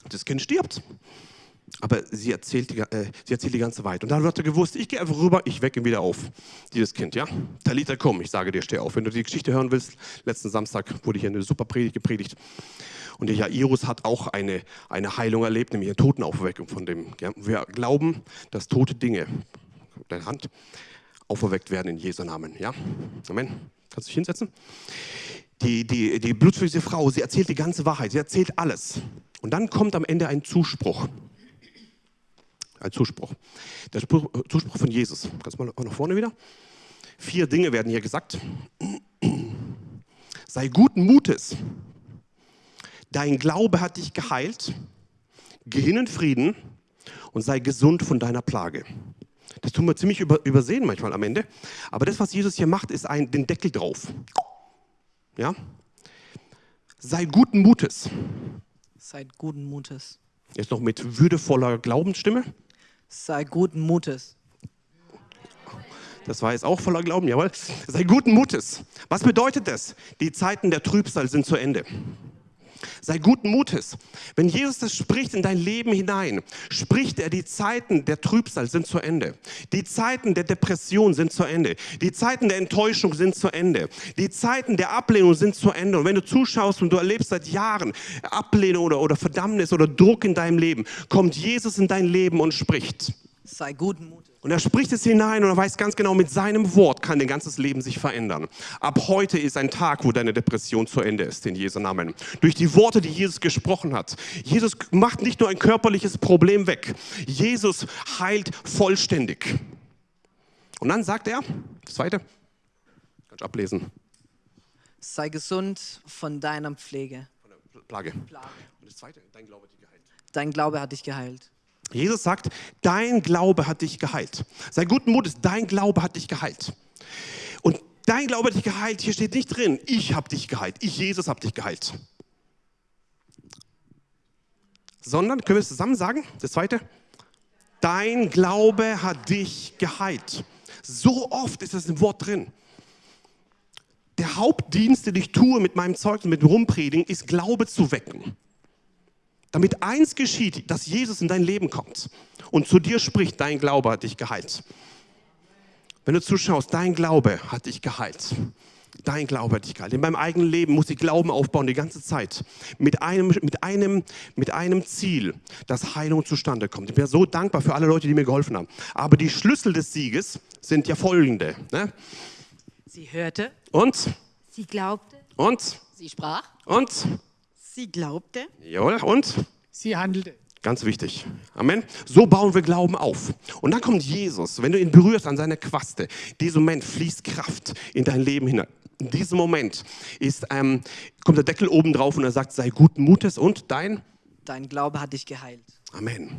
Speaker 1: Das Kind stirbt. Aber sie erzählt, die, äh, sie erzählt die ganze Wahrheit. Und dann hat er gewusst, ich gehe einfach rüber, ich wecke ihn wieder auf. Dieses Kind, ja? Talita, komm, ich sage dir, steh auf. Wenn du die Geschichte hören willst, letzten Samstag wurde hier eine super Predigt gepredigt. Und der Jairus hat auch eine, eine Heilung erlebt, nämlich eine Totenaufweckung von dem. Ja? Wir glauben, dass tote Dinge, deine Hand, auferweckt werden in Jesu Namen. Ja? Amen. Kannst du dich hinsetzen? Die, die, die blutflüssige Frau, sie erzählt die ganze Wahrheit, sie erzählt alles. Und dann kommt am Ende ein Zuspruch. Ein Zuspruch. Der Spruch, Zuspruch von Jesus. Kannst du mal nach vorne wieder? Vier Dinge werden hier gesagt. Sei guten Mutes. Dein Glaube hat dich geheilt. Geh hin in Frieden und sei gesund von deiner Plage. Das tun wir ziemlich über, übersehen manchmal am Ende. Aber das, was Jesus hier macht, ist ein, den Deckel drauf. Ja? Sei guten Mutes.
Speaker 2: Seid guten Mutes.
Speaker 1: Jetzt noch mit würdevoller Glaubensstimme.
Speaker 2: Sei guten Mutes.
Speaker 1: Das war jetzt auch voller Glauben, jawohl. Sei guten Mutes. Was bedeutet das? Die Zeiten der Trübsal sind zu Ende. Sei guten Mutes. Wenn Jesus das spricht in dein Leben hinein, spricht er, die Zeiten der Trübsal sind zu Ende. Die Zeiten der Depression sind zu Ende. Die Zeiten der Enttäuschung sind zu Ende. Die Zeiten der Ablehnung sind zu Ende. Und wenn du zuschaust und du erlebst seit Jahren Ablehnung oder, oder Verdammnis oder Druck in deinem Leben, kommt Jesus in dein Leben und spricht.
Speaker 2: Sei guten Mutes.
Speaker 1: Und er spricht es hinein und er weiß ganz genau, mit seinem Wort kann dein ganzes Leben sich verändern. Ab heute ist ein Tag, wo deine Depression zu Ende ist, in Jesu Namen. Durch die Worte, die Jesus gesprochen hat. Jesus macht nicht nur ein körperliches Problem weg. Jesus heilt vollständig. Und dann sagt er, das zweite, kannst du ablesen,
Speaker 2: Sei gesund von deiner Pflege.
Speaker 1: von der Plage.
Speaker 2: Plage.
Speaker 1: Und das zweite, dein Glaube hat dich geheilt.
Speaker 2: Dein Glaube hat dich geheilt.
Speaker 1: Jesus sagt, dein Glaube hat dich geheilt. Sei guten Mutes, dein Glaube hat dich geheilt. Und dein Glaube hat dich geheilt, hier steht nicht drin, ich habe dich geheilt, ich Jesus habe dich geheilt. Sondern, können wir es zusammen sagen, das zweite? Dein Glaube hat dich geheilt. So oft ist das im Wort drin. Der Hauptdienst, den ich tue mit meinem Zeugnis, mit dem Rumpredigen, ist Glaube zu wecken damit eins geschieht, dass Jesus in dein Leben kommt und zu dir spricht, dein Glaube hat dich geheilt. Wenn du zuschaust, dein Glaube hat dich geheilt. Dein Glaube hat dich geheilt. In meinem eigenen Leben muss ich Glauben aufbauen die ganze Zeit. Mit einem, mit einem, mit einem Ziel, dass Heilung zustande kommt. Ich bin so dankbar für alle Leute, die mir geholfen haben. Aber die Schlüssel des Sieges sind ja folgende. Ne?
Speaker 6: Sie hörte,
Speaker 1: Und,
Speaker 3: Sie glaubte,
Speaker 1: und,
Speaker 4: Sie sprach.
Speaker 1: und,
Speaker 6: sie glaubte,
Speaker 1: jawohl, und.
Speaker 5: Sie handelte.
Speaker 1: Ganz wichtig. Amen. So bauen wir Glauben auf. Und dann kommt Jesus. Wenn du ihn berührst an seiner Quaste, in diesem Moment fließt Kraft in dein Leben hinein. In diesem Moment ist, ähm, kommt der Deckel oben drauf und er sagt, sei guten Mutes und dein
Speaker 2: Dein Glaube hat dich geheilt.
Speaker 1: Amen.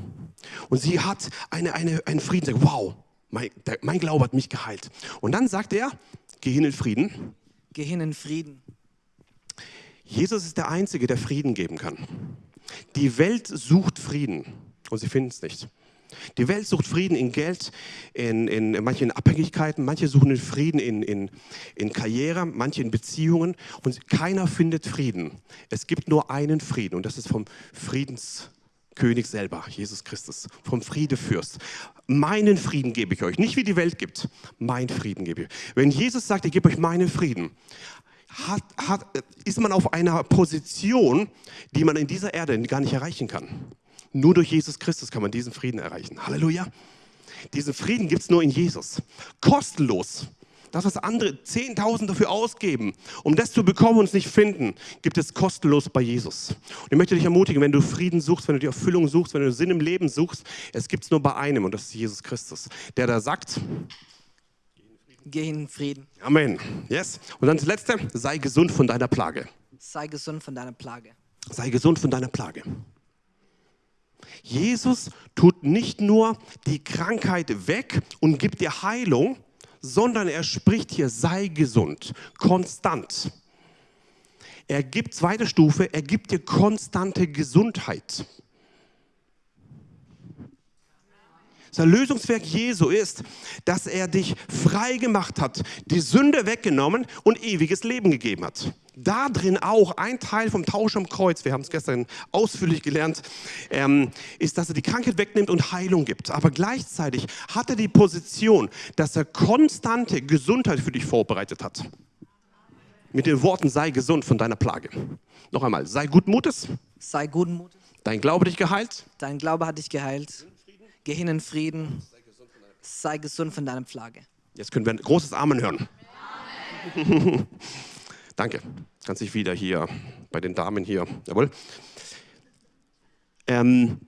Speaker 1: Und sie hat eine, eine, einen Frieden. Sagt, wow, mein, der, mein Glaube hat mich geheilt. Und dann sagt er, geh hin in Frieden.
Speaker 2: Geh hin in Frieden.
Speaker 1: Jesus ist der Einzige, der Frieden geben kann. Die Welt sucht Frieden und sie finden es nicht. Die Welt sucht Frieden in Geld, in, in manchen Abhängigkeiten, manche suchen den Frieden in, in, in Karriere, manche in Beziehungen und keiner findet Frieden. Es gibt nur einen Frieden und das ist vom Friedenskönig selber, Jesus Christus, vom Friedefürst. Meinen Frieden gebe ich euch, nicht wie die Welt gibt, mein Frieden gebe ich. Wenn Jesus sagt, ich gebe euch meinen Frieden, hat, hat, ist man auf einer Position, die man in dieser Erde gar nicht erreichen kann. Nur durch Jesus Christus kann man diesen Frieden erreichen. Halleluja. Diesen Frieden gibt es nur in Jesus. Kostenlos. Das, was andere 10.000 dafür ausgeben, um das zu bekommen und es nicht finden, gibt es kostenlos bei Jesus. Und ich möchte dich ermutigen, wenn du Frieden suchst, wenn du die Erfüllung suchst, wenn du Sinn im Leben suchst, es gibt es nur bei einem und das ist Jesus Christus, der da sagt,
Speaker 2: Geh in Frieden.
Speaker 1: Amen. Yes. Und dann das Letzte, sei gesund von deiner Plage.
Speaker 2: Sei gesund von deiner Plage.
Speaker 1: Sei gesund von deiner Plage. Jesus tut nicht nur die Krankheit weg und gibt dir Heilung, sondern er spricht hier, sei gesund, konstant. Er gibt, zweite Stufe, er gibt dir konstante Gesundheit. Das Erlösungswerk Jesu ist, dass er dich frei gemacht hat, die Sünde weggenommen und ewiges Leben gegeben hat. Da drin auch ein Teil vom Tausch am Kreuz, wir haben es gestern ausführlich gelernt, ähm, ist, dass er die Krankheit wegnimmt und Heilung gibt. Aber gleichzeitig hat er die Position, dass er konstante Gesundheit für dich vorbereitet hat. Mit den Worten, sei gesund von deiner Plage. Noch einmal, sei guten Mutes,
Speaker 2: Sei guten Mutes.
Speaker 1: dein Glaube dich geheilt,
Speaker 2: Dein Glaube hat dich geheilt. Geh hin in Frieden. Sei gesund von deiner Plage.
Speaker 1: Jetzt können wir ein großes Amen hören. Danke. Kannst dich wieder hier bei den Damen hier. Jawohl. Ähm,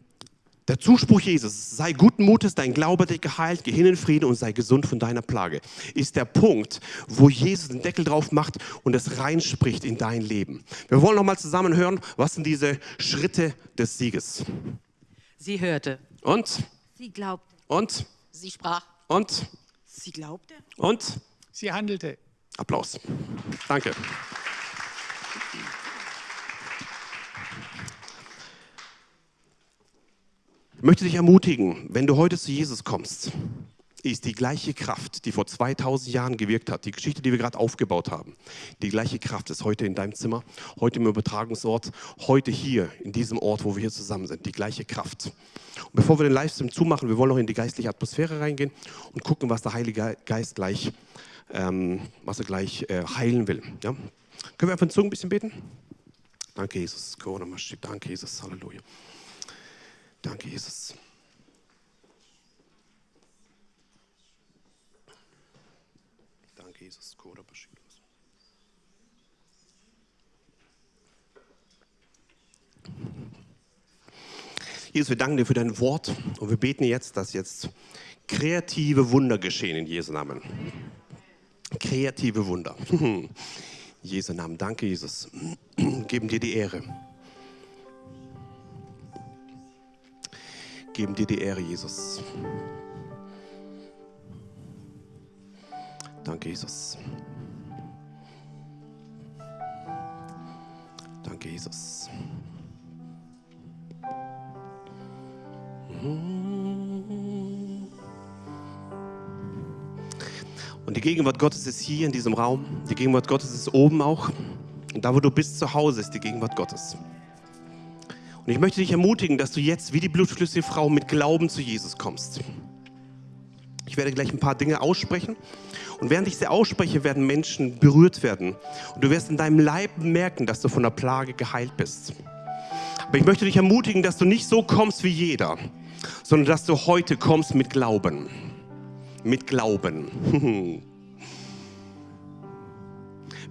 Speaker 1: der Zuspruch Jesus, sei guten Mutes, dein Glaube hat dich geheilt, geh hin in Frieden und sei gesund von deiner Plage, ist der Punkt, wo Jesus den Deckel drauf macht und es reinspricht in dein Leben. Wir wollen nochmal zusammen hören, was sind diese Schritte des Sieges.
Speaker 6: Sie hörte.
Speaker 1: Und,
Speaker 3: Sie glaubte.
Speaker 1: und,
Speaker 4: Sie sprach.
Speaker 1: und,
Speaker 6: Sie glaubte.
Speaker 1: und,
Speaker 5: Sie handelte.
Speaker 1: Applaus. Danke. Ich möchte dich ermutigen, wenn du heute zu Jesus kommst, ist die gleiche Kraft, die vor 2000 Jahren gewirkt hat, die Geschichte, die wir gerade aufgebaut haben, die gleiche Kraft ist heute in deinem Zimmer, heute im Übertragungsort, heute hier, in diesem Ort, wo wir hier zusammen sind, die gleiche Kraft. Und bevor wir den Livestream zumachen, wir wollen noch in die geistliche Atmosphäre reingehen und gucken, was der Heilige Geist gleich, ähm, was er gleich äh, heilen will. Ja? Können wir einfach in Zungen ein bisschen beten? Danke, Jesus. Danke, Jesus. Halleluja. Danke, Jesus. Danke, Jesus. Jesus, wir danken dir für dein Wort und wir beten jetzt, dass jetzt kreative Wunder geschehen in Jesu Namen. Kreative Wunder. Jesu Namen. Danke, Jesus. Geben dir die Ehre. Geben dir die Ehre, Jesus. Danke, Jesus. Danke, Jesus. Und die Gegenwart Gottes ist hier in diesem Raum. Die Gegenwart Gottes ist oben auch. Und da, wo du bist, zu Hause ist die Gegenwart Gottes. Und ich möchte dich ermutigen, dass du jetzt wie die blutflüssige Frau mit Glauben zu Jesus kommst. Ich werde gleich ein paar Dinge aussprechen. Und während ich sie ausspreche, werden Menschen berührt werden. Und du wirst in deinem Leib merken, dass du von der Plage geheilt bist. Aber ich möchte dich ermutigen, dass du nicht so kommst wie jeder, sondern dass du heute kommst mit Glauben. Mit Glauben.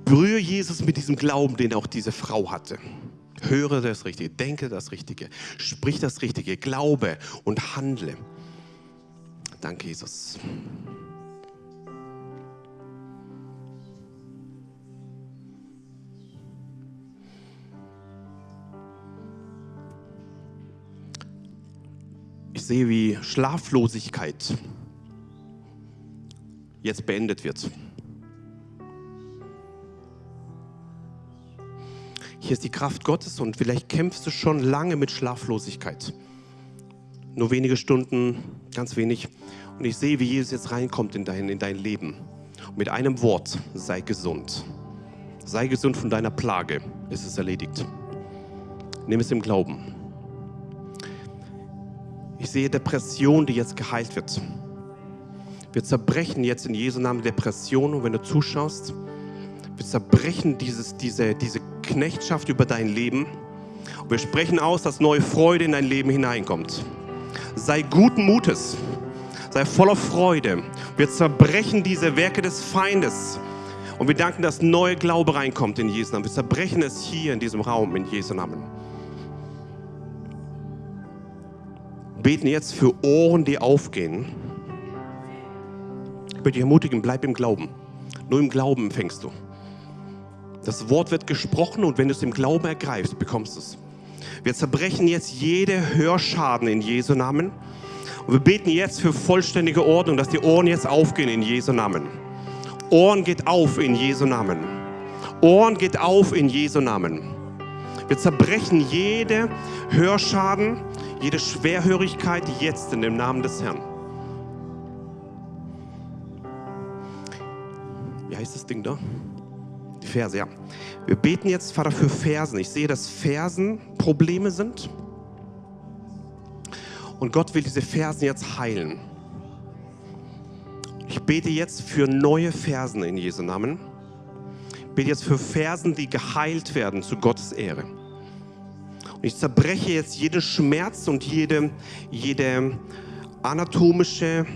Speaker 1: Berühre Jesus mit diesem Glauben, den auch diese Frau hatte. Höre das Richtige, denke das Richtige, sprich das Richtige, glaube und handle. Danke, Jesus. Sehe, wie Schlaflosigkeit jetzt beendet wird. Hier ist die Kraft Gottes und vielleicht kämpfst du schon lange mit Schlaflosigkeit. Nur wenige Stunden, ganz wenig. Und ich sehe, wie Jesus jetzt reinkommt in dein, in dein Leben. Und mit einem Wort, sei gesund. Sei gesund von deiner Plage, ist es erledigt. Nimm es im Glauben. Ich sehe Depression, die jetzt geheilt wird. Wir zerbrechen jetzt in Jesu Namen Depression und wenn du zuschaust, wir zerbrechen dieses, diese, diese Knechtschaft über dein Leben und wir sprechen aus, dass neue Freude in dein Leben hineinkommt. Sei guten Mutes. Sei voller Freude. Wir zerbrechen diese Werke des Feindes. Und wir danken, dass neue Glaube reinkommt in Jesu Namen. Wir zerbrechen es hier in diesem Raum in Jesu Namen. Beten jetzt für Ohren, die aufgehen. Ich möchte dich ermutigen, bleib im Glauben. Nur im Glauben empfängst du. Das Wort wird gesprochen und wenn du es im Glauben ergreifst, bekommst du es. Wir zerbrechen jetzt jede Hörschaden in Jesu Namen. Und wir beten jetzt für vollständige Ordnung, dass die Ohren jetzt aufgehen in Jesu Namen. Ohren geht auf in Jesu Namen. Ohren geht auf in Jesu Namen. Wir zerbrechen jede Hörschaden, jede Schwerhörigkeit jetzt in dem Namen des Herrn. Wie heißt das Ding da? Die Verse, ja. Wir beten jetzt, Vater, für Fersen. Ich sehe, dass Fersen Probleme sind. Und Gott will diese Fersen jetzt heilen. Ich bete jetzt für neue Fersen in Jesu Namen. Ich bete jetzt für Fersen, die geheilt werden zu Gottes Ehre. Ich zerbreche jetzt jeden Schmerz und jede, jede anatomische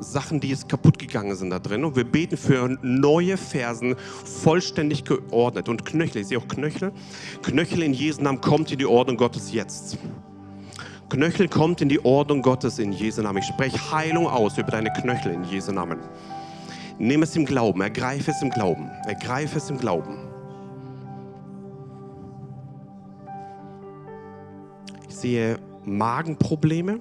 Speaker 1: Sachen, die jetzt kaputt gegangen sind da drin. Und wir beten für neue Fersen, vollständig geordnet. Und Knöchel, ich sehe auch Knöchel. Knöchel in Jesu Namen kommt in die Ordnung Gottes jetzt. Knöchel kommt in die Ordnung Gottes in Jesu Namen. Ich spreche Heilung aus über deine Knöchel in Jesu Namen. Nimm es im Glauben, ergreife es im Glauben, ergreife es im Glauben. Sehe Magenprobleme.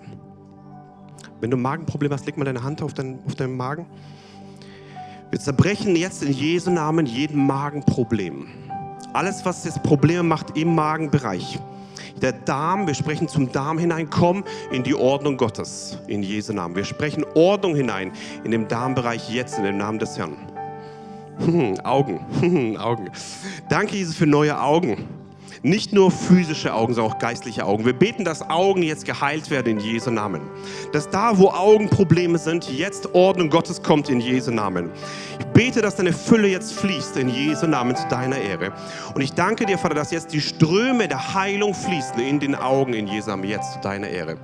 Speaker 1: Wenn du Magenprobleme hast, leg mal deine Hand auf, dein, auf deinen Magen. Wir zerbrechen jetzt in Jesu Namen jeden Magenproblem. Alles, was jetzt Probleme macht im Magenbereich. Der Darm, wir sprechen zum Darm hinein, komm in die Ordnung Gottes, in Jesu Namen. Wir sprechen Ordnung hinein in den Darmbereich jetzt, in dem Namen des Herrn. Hm, Augen, hm, Augen. Danke, Jesus, für neue Augen. Nicht nur physische Augen, sondern auch geistliche Augen. Wir beten, dass Augen jetzt geheilt werden in Jesu Namen. Dass da, wo Augenprobleme sind, jetzt Ordnung Gottes kommt in Jesu Namen. Ich bete, dass deine Fülle jetzt fließt in Jesu Namen zu deiner Ehre. Und ich danke dir, Vater, dass jetzt die Ströme der Heilung fließen in den Augen in Jesu Namen jetzt zu deiner Ehre.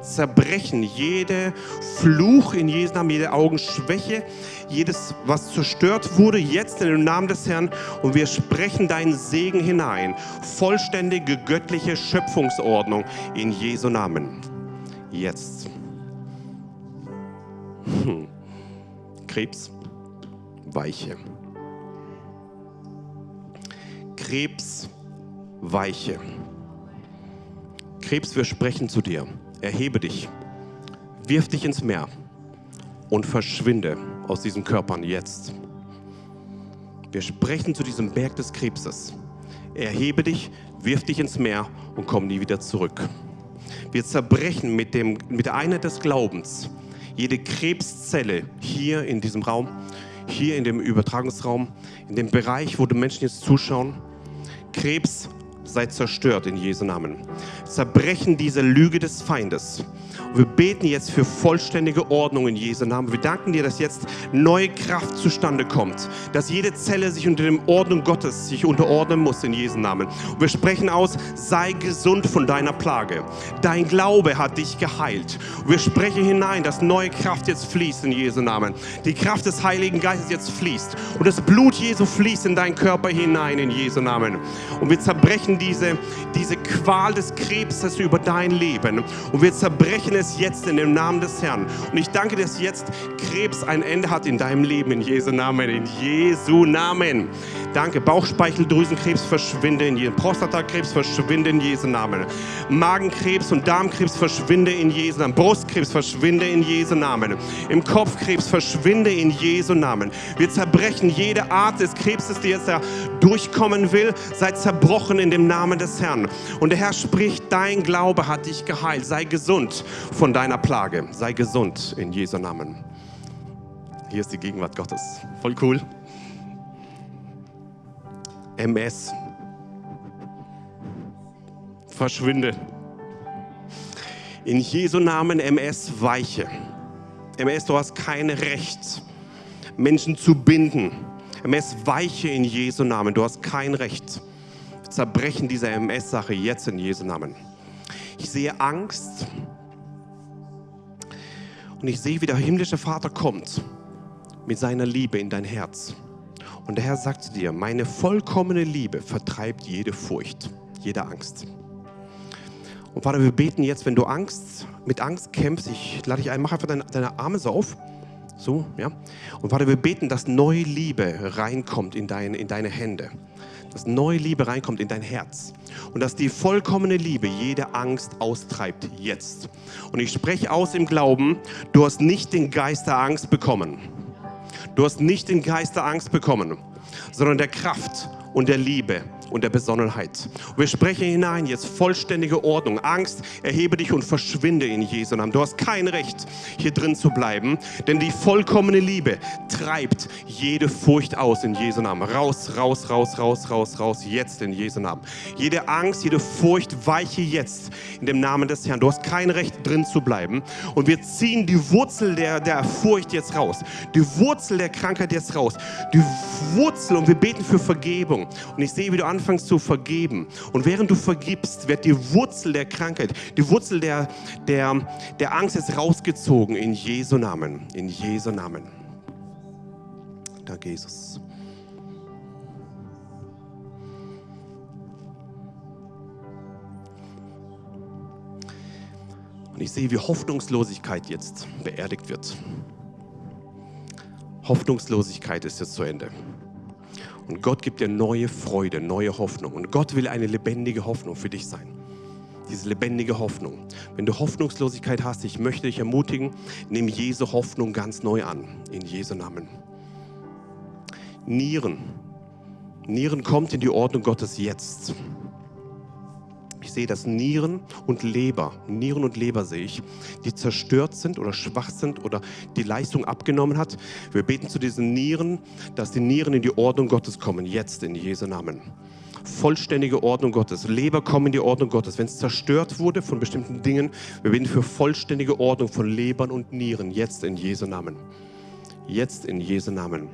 Speaker 1: Zerbrechen jede Fluch in Jesu Namen, jede Augenschwäche, jedes, was zerstört wurde, jetzt in dem Namen des Herrn. Und wir sprechen deinen Segen hinein. Vollständige göttliche Schöpfungsordnung in Jesu Namen. Jetzt. Hm. Krebs, Weiche. Krebs, Weiche. Krebs, wir sprechen zu dir. Erhebe dich. Wirf dich ins Meer und verschwinde aus diesen Körpern jetzt. Wir sprechen zu diesem Berg des Krebses. Erhebe dich, wirf dich ins Meer und komm nie wieder zurück. Wir zerbrechen mit, dem, mit der Einheit des Glaubens jede Krebszelle hier in diesem Raum, hier in dem Übertragungsraum, in dem Bereich, wo die Menschen jetzt zuschauen. Krebs sei zerstört in Jesu Namen. Zerbrechen diese Lüge des Feindes. Und wir beten jetzt für vollständige Ordnung in Jesu Namen. Wir danken dir, dass jetzt neue Kraft zustande kommt, dass jede Zelle sich unter dem Ordnung Gottes sich unterordnen muss in Jesu Namen. Und wir sprechen aus, sei gesund von deiner Plage. Dein Glaube hat dich geheilt. Und wir sprechen hinein, dass neue Kraft jetzt fließt in Jesu Namen. Die Kraft des Heiligen Geistes jetzt fließt. Und das Blut Jesu fließt in deinen Körper hinein in Jesu Namen. Und wir zerbrechen diese, diese Qual des Krebses über dein Leben. Und wir zerbrechen es jetzt in dem Namen des Herrn. Und ich danke, dass jetzt Krebs ein Ende hat in deinem Leben, in Jesu Namen, in Jesu Namen. Danke. Bauchspeicheldrüsenkrebs verschwinde in Jesu Prostatakrebs verschwinde in Jesu Namen. Magenkrebs und Darmkrebs verschwinde in Jesu Namen. Brustkrebs verschwinde in Jesu Namen. Im Kopfkrebs verschwinde in Jesu Namen. Wir zerbrechen jede Art des Krebses, die jetzt da durchkommen will, sei zerbrochen in dem Namen des Herrn. Und der Herr spricht, dein Glaube hat dich geheilt. Sei gesund von deiner Plage. Sei gesund in Jesu Namen. Hier ist die Gegenwart Gottes. Voll cool. MS. Verschwinde. In Jesu Namen MS weiche. MS, du hast kein Recht, Menschen zu binden. MS weiche in Jesu Namen. Du hast kein Recht. Wir zerbrechen diese MS-Sache jetzt in Jesu Namen. Ich sehe Angst. Und ich sehe, wie der himmlische Vater kommt mit seiner Liebe in dein Herz. Und der Herr sagt zu dir, meine vollkommene Liebe vertreibt jede Furcht, jede Angst. Und Vater, wir beten jetzt, wenn du Angst, mit Angst kämpfst, ich lade dich ein, mach einfach deine, deine Arme so auf. So, ja. Und Vater, wir beten, dass neue Liebe reinkommt in, dein, in deine Hände. Dass neue Liebe reinkommt in dein Herz. Und dass die vollkommene Liebe jede Angst austreibt, jetzt. Und ich spreche aus im Glauben, du hast nicht den Geist der Angst bekommen. Du hast nicht den Geist der Angst bekommen, sondern der Kraft und der Liebe und der Besonnenheit. Wir sprechen hinein jetzt vollständige Ordnung. Angst, erhebe dich und verschwinde in Jesu Namen. Du hast kein Recht, hier drin zu bleiben, denn die vollkommene Liebe treibt jede Furcht aus in Jesu Namen. Raus, raus, raus, raus, raus, raus, jetzt in Jesu Namen. Jede Angst, jede Furcht weiche jetzt in dem Namen des Herrn. Du hast kein Recht, drin zu bleiben. Und wir ziehen die Wurzel der, der Furcht jetzt raus. Die Wurzel der Krankheit jetzt raus. Die Wurzel und wir beten für Vergebung. Und ich sehe, wie du anfängst zu vergeben. Und während du vergibst, wird die Wurzel der Krankheit, die Wurzel der, der, der Angst jetzt rausgezogen in Jesu Namen. In Jesu Namen. Danke, Jesus. Und ich sehe, wie Hoffnungslosigkeit jetzt beerdigt wird. Hoffnungslosigkeit ist jetzt zu Ende. Und Gott gibt dir neue Freude, neue Hoffnung. Und Gott will eine lebendige Hoffnung für dich sein. Diese lebendige Hoffnung. Wenn du Hoffnungslosigkeit hast, ich möchte dich ermutigen, nimm Jesu Hoffnung ganz neu an. In Jesu Namen. Nieren. Nieren kommt in die Ordnung Gottes jetzt. Ich sehe, dass Nieren und Leber, Nieren und Leber sehe ich, die zerstört sind oder schwach sind oder die Leistung abgenommen hat. Wir beten zu diesen Nieren, dass die Nieren in die Ordnung Gottes kommen, jetzt in Jesu Namen. Vollständige Ordnung Gottes. Leber kommen in die Ordnung Gottes. Wenn es zerstört wurde von bestimmten Dingen, wir beten für vollständige Ordnung von Lebern und Nieren, jetzt in Jesu Namen. Jetzt in Jesu Namen.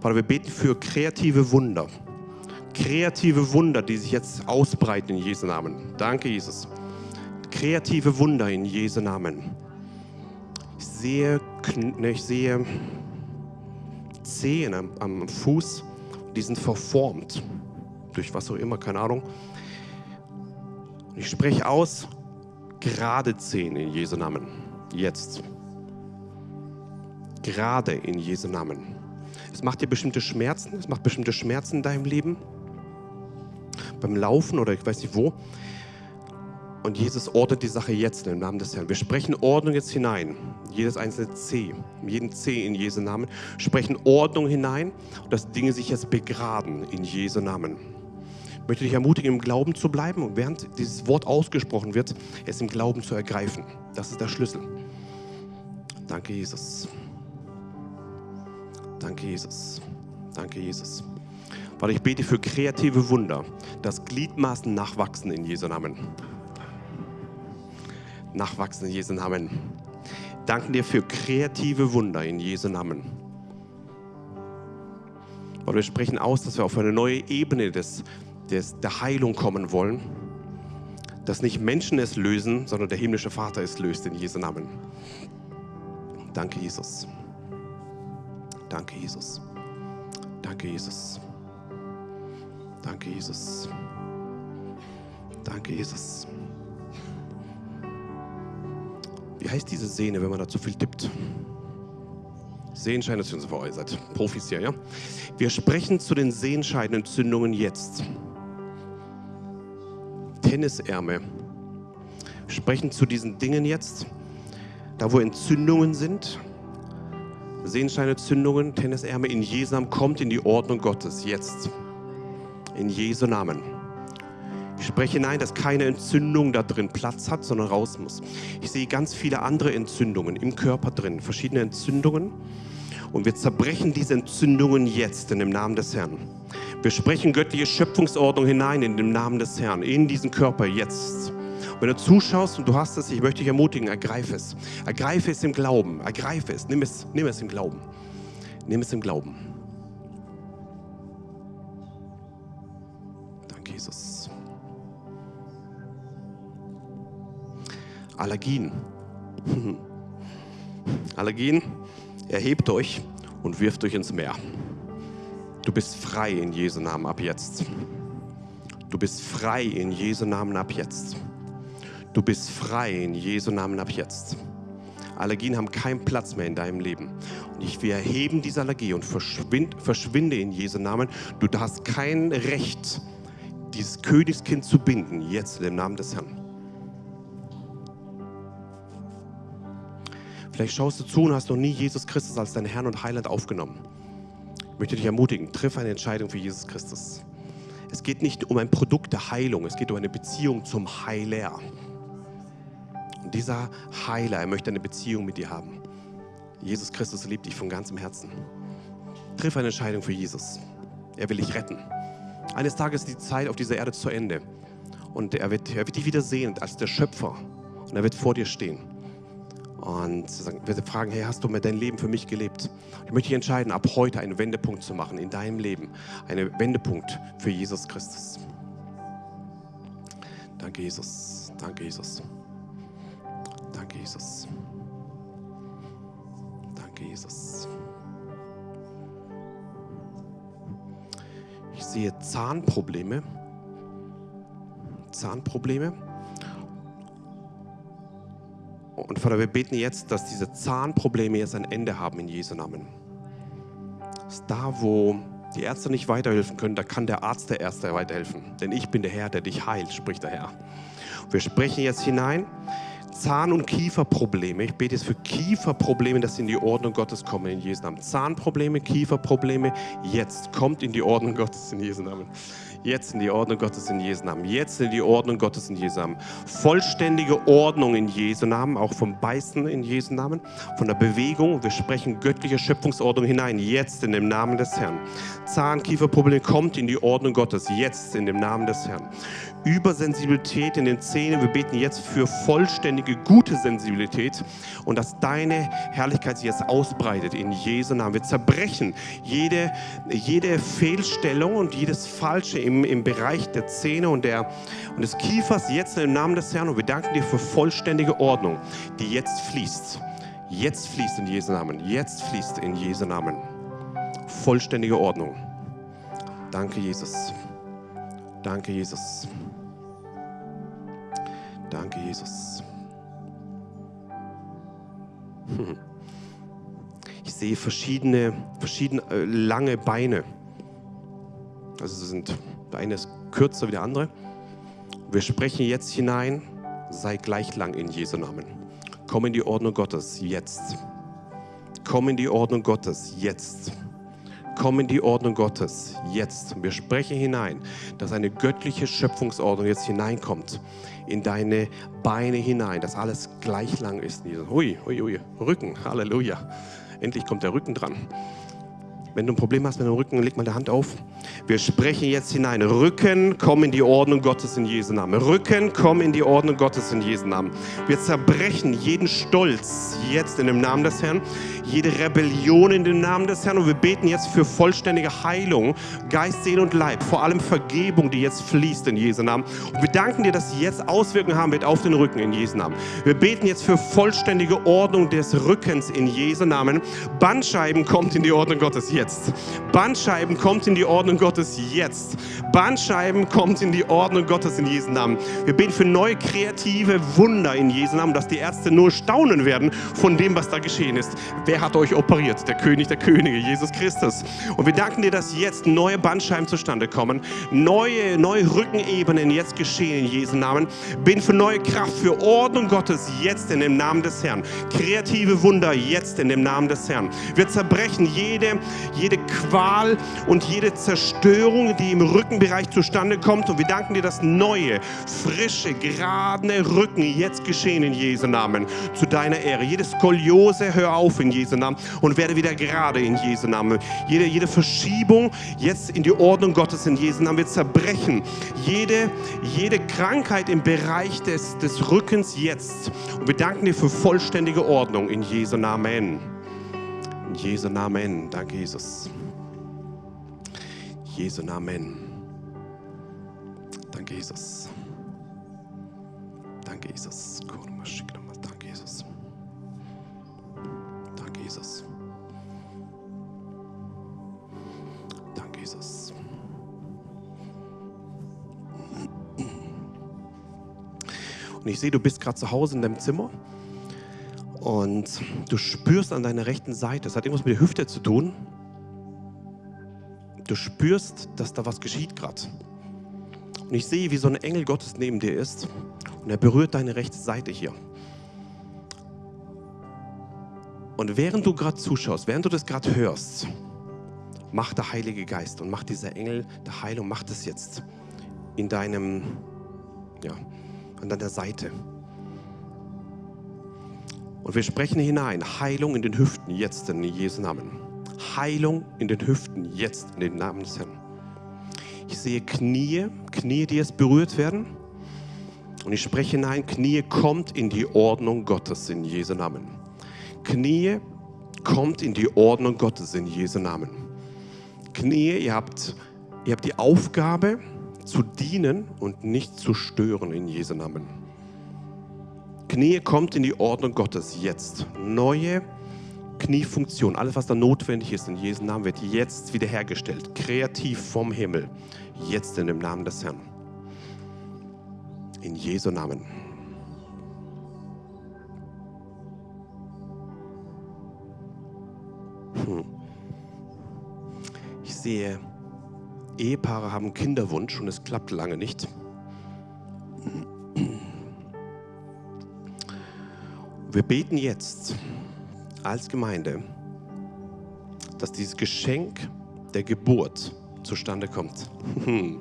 Speaker 1: Vater, wir beten für kreative Wunder kreative Wunder, die sich jetzt ausbreiten in Jesu Namen. Danke, Jesus. Kreative Wunder in Jesu Namen. Ich sehe, ne, ich sehe Zehen am, Fuß, die sind verformt. Durch was auch immer, keine Ahnung. Ich spreche aus, gerade Zehen in Jesu Namen. Jetzt. Gerade in Jesu Namen. Es macht dir bestimmte Schmerzen, es macht bestimmte Schmerzen in deinem Leben beim Laufen oder ich weiß nicht wo. Und Jesus ordnet die Sache jetzt im Namen des Herrn. Wir sprechen Ordnung jetzt hinein. Jedes einzelne C, jeden C in Jesu Namen. Sprechen Ordnung hinein, dass Dinge sich jetzt begraben in Jesu Namen. Ich möchte dich ermutigen, im Glauben zu bleiben und während dieses Wort ausgesprochen wird, es im Glauben zu ergreifen. Das ist der Schlüssel. Danke, Jesus. Danke, Jesus. Danke, Jesus. Vater, ich bete für kreative Wunder, dass Gliedmaßen nachwachsen in Jesu Namen. Nachwachsen in Jesu Namen. Danken dir für kreative Wunder in Jesu Namen. Und wir sprechen aus, dass wir auf eine neue Ebene des, des, der Heilung kommen wollen. Dass nicht Menschen es lösen, sondern der himmlische Vater es löst in Jesu Namen. Danke, Jesus. Danke, Jesus. Danke, Jesus. Danke, Jesus. Danke, Jesus. Wie heißt diese Sehne, wenn man da zu viel tippt? Sehenschein ist für euch, seid Profis hier, ja? Wir sprechen zu den Sehenscheidenentzündungen jetzt. Tennisärme. Wir sprechen zu diesen Dingen jetzt, da wo Entzündungen sind. Sehenscheinentzündungen, Tennisärme in Jesam kommt in die Ordnung Gottes jetzt. In Jesu Namen. Ich spreche hinein, dass keine Entzündung da drin Platz hat, sondern raus muss. Ich sehe ganz viele andere Entzündungen im Körper drin, verschiedene Entzündungen. Und wir zerbrechen diese Entzündungen jetzt in dem Namen des Herrn. Wir sprechen göttliche Schöpfungsordnung hinein in dem Namen des Herrn, in diesen Körper jetzt. Wenn du zuschaust und du hast es, ich möchte dich ermutigen, ergreife es. Ergreife es im Glauben. Ergreife es. Nimm es, nimm es im Glauben. Nimm es im Glauben. Jesus. Allergien. Allergien, erhebt euch und wirft euch ins Meer. Du bist frei in Jesu Namen ab jetzt. Du bist frei in Jesu Namen ab jetzt. Du bist frei in Jesu Namen ab jetzt. Allergien haben keinen Platz mehr in deinem Leben. Und ich, wir erheben diese Allergie und verschwind, verschwinde in Jesu Namen. Du hast kein Recht, dieses Königskind zu binden, jetzt im Namen des Herrn. Vielleicht schaust du zu und hast noch nie Jesus Christus als deinen Herrn und Heiland aufgenommen. Ich möchte dich ermutigen, triff eine Entscheidung für Jesus Christus. Es geht nicht um ein Produkt der Heilung, es geht um eine Beziehung zum Heiler. Und dieser Heiler, er möchte eine Beziehung mit dir haben. Jesus Christus liebt dich von ganzem Herzen. Triff eine Entscheidung für Jesus. Er will dich retten. Eines Tages ist die Zeit auf dieser Erde zu Ende. Und er wird, er wird dich wieder sehen als der Schöpfer. Und er wird vor dir stehen. Und wird fragen, hey, hast du mir dein Leben für mich gelebt? Ich möchte dich entscheiden, ab heute einen Wendepunkt zu machen in deinem Leben. Einen Wendepunkt für Jesus Christus. Danke, Jesus. Danke, Jesus. Danke, Jesus. Sehe Zahnprobleme. Zahnprobleme. Und Vater, wir beten jetzt, dass diese Zahnprobleme jetzt ein Ende haben in Jesu Namen. Da, wo die Ärzte nicht weiterhelfen können, da kann der Arzt der Erste weiterhelfen. Denn ich bin der Herr, der dich heilt, spricht der Herr. Wir sprechen jetzt hinein. Zahn- und Kieferprobleme. Ich bete jetzt für Kieferprobleme, dass sie in die Ordnung Gottes kommen in Jesu Namen. Zahnprobleme, Kieferprobleme, jetzt kommt in die Ordnung Gottes in Jesu Namen. Jetzt in die Ordnung Gottes in Jesu Namen. Jetzt in die Ordnung Gottes in Jesu Namen. Vollständige Ordnung in Jesu Namen, auch vom Beißen in Jesu Namen, von der Bewegung. Wir sprechen göttliche Schöpfungsordnung hinein. Jetzt in dem Namen des Herrn. Zahn-Kieferprobleme kommt in die Ordnung Gottes. Jetzt in dem Namen des Herrn. Übersensibilität in den Zähnen. Wir beten jetzt für vollständige, gute Sensibilität und dass deine Herrlichkeit sich jetzt ausbreitet in Jesu Namen. Wir zerbrechen jede, jede Fehlstellung und jedes Falsche im, im Bereich der Zähne und, der, und des Kiefers jetzt im Namen des Herrn und wir danken dir für vollständige Ordnung, die jetzt fließt. Jetzt fließt in Jesu Namen. Jetzt fließt in Jesu Namen. Vollständige Ordnung. Danke, Jesus. Danke, Jesus. Danke, Jesus. Hm. Ich sehe verschiedene, verschiedene äh, lange Beine. Also sind, der eine ist kürzer wie der andere. Wir sprechen jetzt hinein, sei gleich lang in Jesu Namen. Komm in die Ordnung Gottes jetzt. Komm in die Ordnung Gottes jetzt. Komm in die Ordnung Gottes jetzt. Wir sprechen hinein, dass eine göttliche Schöpfungsordnung jetzt hineinkommt in deine Beine hinein, dass alles gleich lang ist. Hui, hui, hui, Rücken, Halleluja. Endlich kommt der Rücken dran. Wenn du ein Problem hast mit dem Rücken, leg mal die Hand auf. Wir sprechen jetzt hinein. Rücken, komm in die Ordnung Gottes in Jesu Namen. Rücken, komm in die Ordnung Gottes in Jesu Namen. Wir zerbrechen jeden Stolz jetzt in dem Namen des Herrn, jede Rebellion in dem Namen des Herrn und wir beten jetzt für vollständige Heilung, Geist, Seele und Leib, vor allem Vergebung, die jetzt fließt in Jesu Namen. Und wir danken dir, dass sie jetzt Auswirkungen haben wird auf den Rücken in Jesu Namen. Wir beten jetzt für vollständige Ordnung des Rückens in Jesu Namen. Bandscheiben kommt in die Ordnung Gottes jetzt. Bandscheiben kommt in die Ordnung Gottes jetzt. Bandscheiben kommt in die Ordnung Gottes in Jesu Namen. Wir beten für neue kreative Wunder in Jesu Namen, dass die Ärzte nur staunen werden von dem, was da geschehen ist. Wer hat euch operiert? Der König der Könige, Jesus Christus. Und wir danken dir, dass jetzt neue Bandscheiben zustande kommen, neue, neue Rückenebenen jetzt geschehen in Jesu Namen. Bin für neue Kraft, für Ordnung Gottes jetzt in dem Namen des Herrn. Kreative Wunder jetzt in dem Namen des Herrn. Wir zerbrechen jede, jede Qual und jede Zerstörung, die im Rückenbereich zustande kommt. Und wir danken dir, dass neue, frische, gerade Rücken jetzt geschehen in Jesu Namen. Zu deiner Ehre. Jede Skoliose, hör auf in Jesu Namen und werde wieder gerade in Jesu Namen. Jede, jede Verschiebung jetzt in die Ordnung Gottes in Jesu Namen. Wir zerbrechen jede, jede Krankheit im Bereich des, des Rückens jetzt. Und wir danken dir für vollständige Ordnung in Jesu Namen. In Jesu Namen. Danke, Jesus. Jesu Namen. Danke, Jesus. Danke, Jesus. Danke, Und ich sehe, du bist gerade zu Hause in deinem Zimmer und du spürst an deiner rechten Seite, es hat irgendwas mit der Hüfte zu tun. Du spürst, dass da was geschieht gerade. Und ich sehe, wie so ein Engel Gottes neben dir ist und er berührt deine rechte Seite hier. Und während du gerade zuschaust, während du das gerade hörst, macht der Heilige Geist und macht dieser Engel der Heilung, macht es jetzt in deinem, ja, an deiner Seite. Und wir sprechen hinein, Heilung in den Hüften jetzt in Jesu Namen. Heilung in den Hüften jetzt in den Namen des Herrn. Ich sehe Knie, Knie, die jetzt berührt werden. Und ich spreche hinein, Knie kommt in die Ordnung Gottes in Jesu Namen. Knie kommt in die Ordnung Gottes in Jesu Namen. Knie, ihr habt, ihr habt die Aufgabe zu dienen und nicht zu stören in Jesu Namen. Knie kommt in die Ordnung Gottes jetzt. Neue Kniefunktion, alles was da notwendig ist in Jesu Namen wird jetzt wiederhergestellt. Kreativ vom Himmel. Jetzt in dem Namen des Herrn. In Jesu Namen. Hm. Ich sehe, Ehepaare haben Kinderwunsch und es klappt lange nicht. Wir beten jetzt als Gemeinde, dass dieses Geschenk der Geburt zustande kommt. In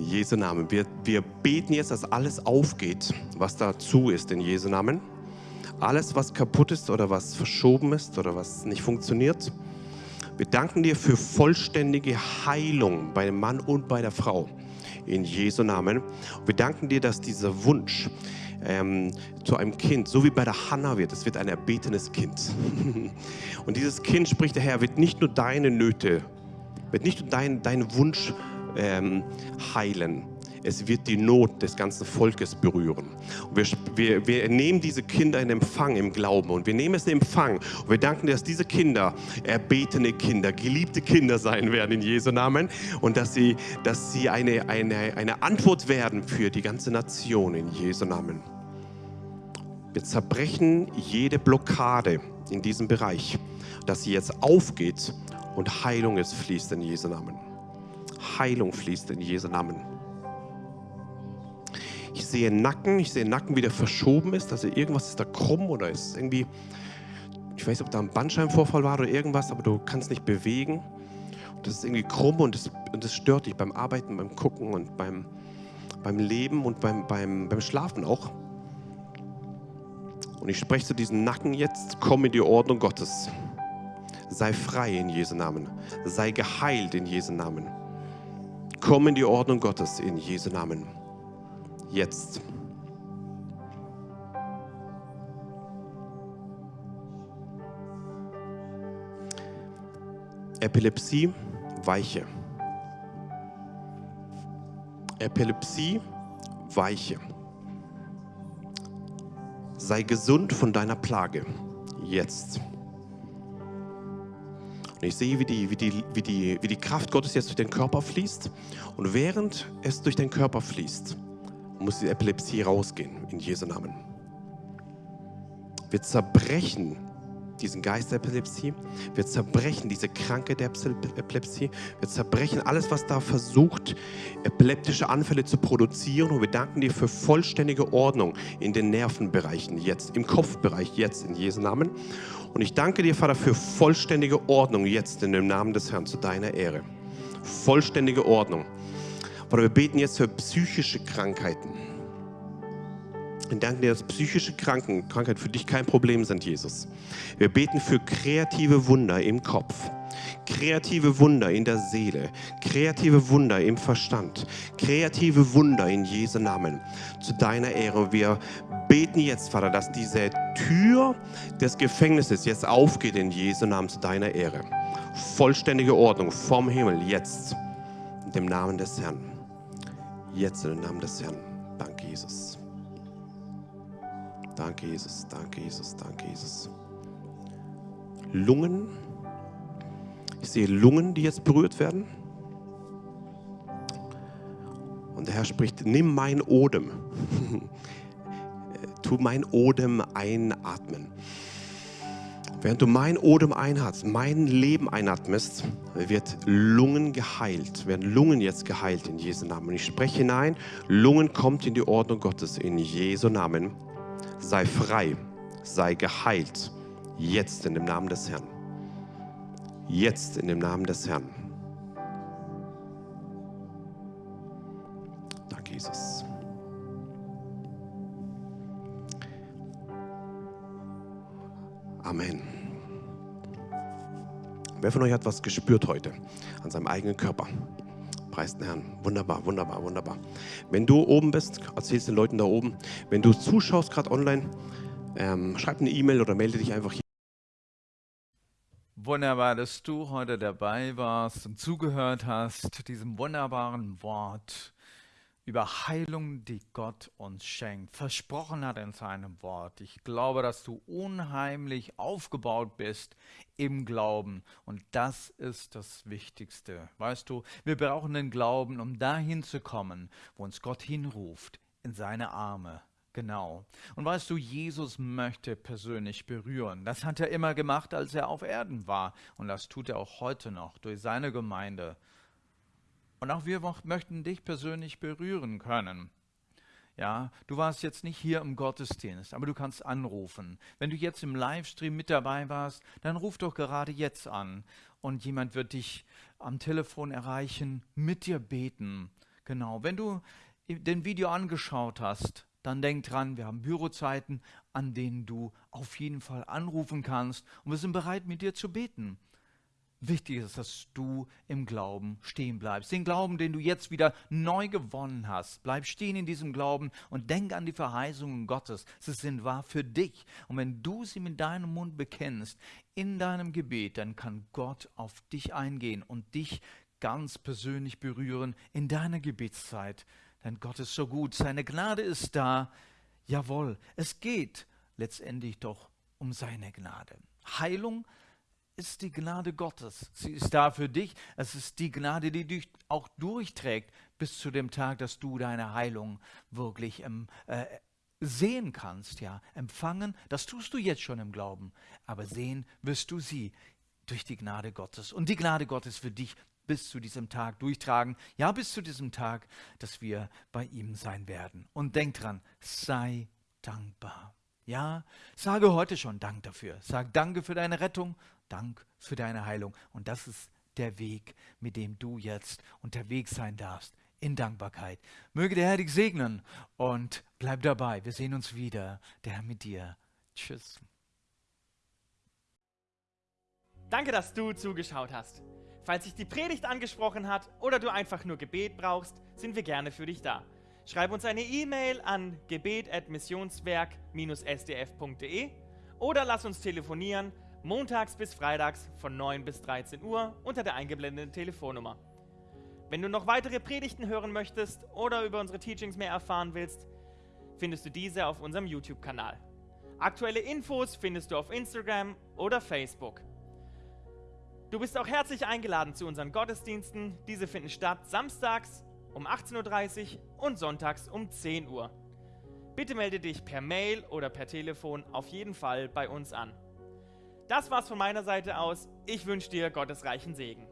Speaker 1: Jesu Namen. Wir, wir beten jetzt, dass alles aufgeht, was dazu ist, in Jesu Namen. Alles, was kaputt ist oder was verschoben ist oder was nicht funktioniert. Wir danken dir für vollständige Heilung bei dem Mann und bei der Frau. In Jesu Namen. Wir danken dir, dass dieser Wunsch ähm, zu einem Kind, so wie bei der Hanna wird, es wird ein erbetenes Kind. und dieses Kind, spricht der Herr, wird nicht nur deine Nöte, wird nicht nur deinen dein Wunsch ähm, heilen, es wird die Not des ganzen Volkes berühren. Wir, wir, wir, nehmen diese Kinder in Empfang im Glauben und wir nehmen es in Empfang und wir danken dass diese Kinder erbetene Kinder, geliebte Kinder sein werden in Jesu Namen und dass sie, dass sie eine, eine, eine Antwort werden für die ganze Nation in Jesu Namen. Wir zerbrechen jede Blockade in diesem Bereich, dass sie jetzt aufgeht und Heilung es fließt in Jesu Namen. Heilung fließt in Jesu Namen. Ich sehe Nacken, ich sehe Nacken, wie der verschoben ist. Also irgendwas ist da krumm oder ist irgendwie, ich weiß nicht, ob da ein Bandscheibenvorfall war oder irgendwas, aber du kannst nicht bewegen. Und das ist irgendwie krumm und das, und das stört dich beim Arbeiten, beim Gucken und beim, beim Leben und beim, beim, beim Schlafen auch. Und ich spreche zu diesem Nacken jetzt, komm in die Ordnung Gottes. Sei frei in Jesu Namen. Sei geheilt in Jesu Namen. Komm in die Ordnung Gottes in Jesu Namen. Jetzt. Epilepsie, weiche. Epilepsie, weiche. Sei gesund von deiner Plage. Jetzt. Und ich sehe, wie die, wie, die, wie, die, wie die Kraft Gottes jetzt durch den Körper fließt. Und während es durch den Körper fließt, muss die Epilepsie rausgehen, in Jesu Namen. Wir zerbrechen diesen Geist der Epilepsie, wir zerbrechen diese Kranke der Epilepsie, wir zerbrechen alles, was da versucht, epileptische Anfälle zu produzieren und wir danken dir für vollständige Ordnung in den Nervenbereichen jetzt, im Kopfbereich jetzt, in Jesu Namen. Und ich danke dir, Vater, für vollständige Ordnung jetzt in dem Namen des Herrn zu deiner Ehre. Vollständige Ordnung. Vater, wir beten jetzt für psychische Krankheiten. Wir danken dir, dass psychische Kranken, Krankheiten für dich kein Problem sind, Jesus. Wir beten für kreative Wunder im Kopf, kreative Wunder in der Seele, kreative Wunder im Verstand, kreative Wunder in Jesu Namen. Zu deiner Ehre. Wir beten jetzt, Vater, dass diese Tür des Gefängnisses jetzt aufgeht in Jesu Namen zu deiner Ehre. Vollständige Ordnung vom Himmel jetzt. In dem Namen des Herrn. Jetzt in dem Namen des Herrn. Danke, Jesus. Danke, Jesus. Danke, Jesus. Danke, Jesus. Lungen. Ich sehe Lungen, die jetzt berührt werden. Und der Herr spricht, nimm mein Odem. tu mein Odem einatmen. Während du mein Odem einatmest, mein Leben einatmest, wird Lungen geheilt, werden Lungen jetzt geheilt in Jesu Namen. Und ich spreche hinein, Lungen kommt in die Ordnung Gottes in Jesu Namen. Sei frei, sei geheilt, jetzt in dem Namen des Herrn. Jetzt in dem Namen des Herrn. Danke, Jesus. Amen. Wer von euch hat was gespürt heute an seinem eigenen Körper? Preis den Herrn. Wunderbar, wunderbar, wunderbar. Wenn du oben bist, erzählst den Leuten da oben. Wenn du zuschaust gerade online, ähm, schreib eine E-Mail oder melde dich einfach hier.
Speaker 7: Wunderbar, dass du heute dabei warst und zugehört hast, diesem wunderbaren Wort über Heilung, die Gott uns schenkt, versprochen hat in seinem Wort. Ich glaube, dass du unheimlich aufgebaut bist im Glauben und das ist das Wichtigste. Weißt du, wir brauchen den Glauben, um dahin zu kommen, wo uns Gott hinruft, in seine Arme. Genau. Und weißt du, Jesus möchte persönlich berühren. Das hat er immer gemacht, als er auf Erden war. Und das tut er auch heute noch durch seine Gemeinde. Und auch wir möchten dich persönlich berühren können. Ja, du warst jetzt nicht hier im Gottesdienst, aber du kannst anrufen. Wenn du jetzt im Livestream mit dabei warst, dann ruf doch gerade jetzt an und jemand wird dich am Telefon erreichen, mit dir beten. Genau. Wenn du den Video angeschaut hast, dann denk dran, wir haben Bürozeiten, an denen du auf jeden Fall anrufen kannst und wir sind bereit, mit dir zu beten. Wichtig ist, dass du im Glauben stehen bleibst. Den Glauben, den du jetzt wieder neu gewonnen hast. Bleib stehen in diesem Glauben und denk an die Verheißungen Gottes. Sie sind wahr für dich. Und wenn du sie mit deinem Mund bekennst, in deinem Gebet, dann kann Gott auf dich eingehen und dich ganz persönlich berühren in deiner Gebetszeit. Denn Gott ist so gut. Seine Gnade ist da. Jawohl, es geht letztendlich doch um seine Gnade. Heilung ist die Gnade Gottes. Sie ist da für dich. Es ist die Gnade, die dich auch durchträgt bis zu dem Tag, dass du deine Heilung wirklich ähm, äh, sehen kannst, ja, empfangen. Das tust du jetzt schon im Glauben, aber sehen wirst du sie durch die Gnade Gottes. Und die Gnade Gottes für dich bis zu diesem Tag durchtragen, ja, bis zu diesem Tag, dass wir bei ihm sein werden. Und denk dran, sei dankbar. Ja, sage heute schon Dank dafür. Sag Danke für deine Rettung Dank für deine Heilung. Und das ist der Weg, mit dem du jetzt unterwegs sein darfst, in Dankbarkeit. Möge der Herr dich segnen und bleib dabei. Wir sehen uns wieder. Der Herr mit dir. Tschüss.
Speaker 8: Danke, dass du zugeschaut hast. Falls sich die Predigt angesprochen hat oder du einfach nur Gebet brauchst, sind wir gerne für dich da. Schreib uns eine E-Mail an gebet.missionswerk-sdf.de oder lass uns telefonieren montags bis freitags von 9 bis 13 Uhr unter der eingeblendeten Telefonnummer. Wenn du noch weitere Predigten hören möchtest oder über unsere Teachings mehr erfahren willst, findest du diese auf unserem YouTube-Kanal. Aktuelle Infos findest du auf Instagram oder Facebook. Du bist auch herzlich eingeladen zu unseren Gottesdiensten. Diese finden statt samstags um 18.30 Uhr und sonntags um 10 Uhr. Bitte melde dich per Mail oder per Telefon auf jeden Fall bei uns an. Das war's von meiner Seite aus. Ich wünsche dir Gottes reichen Segen.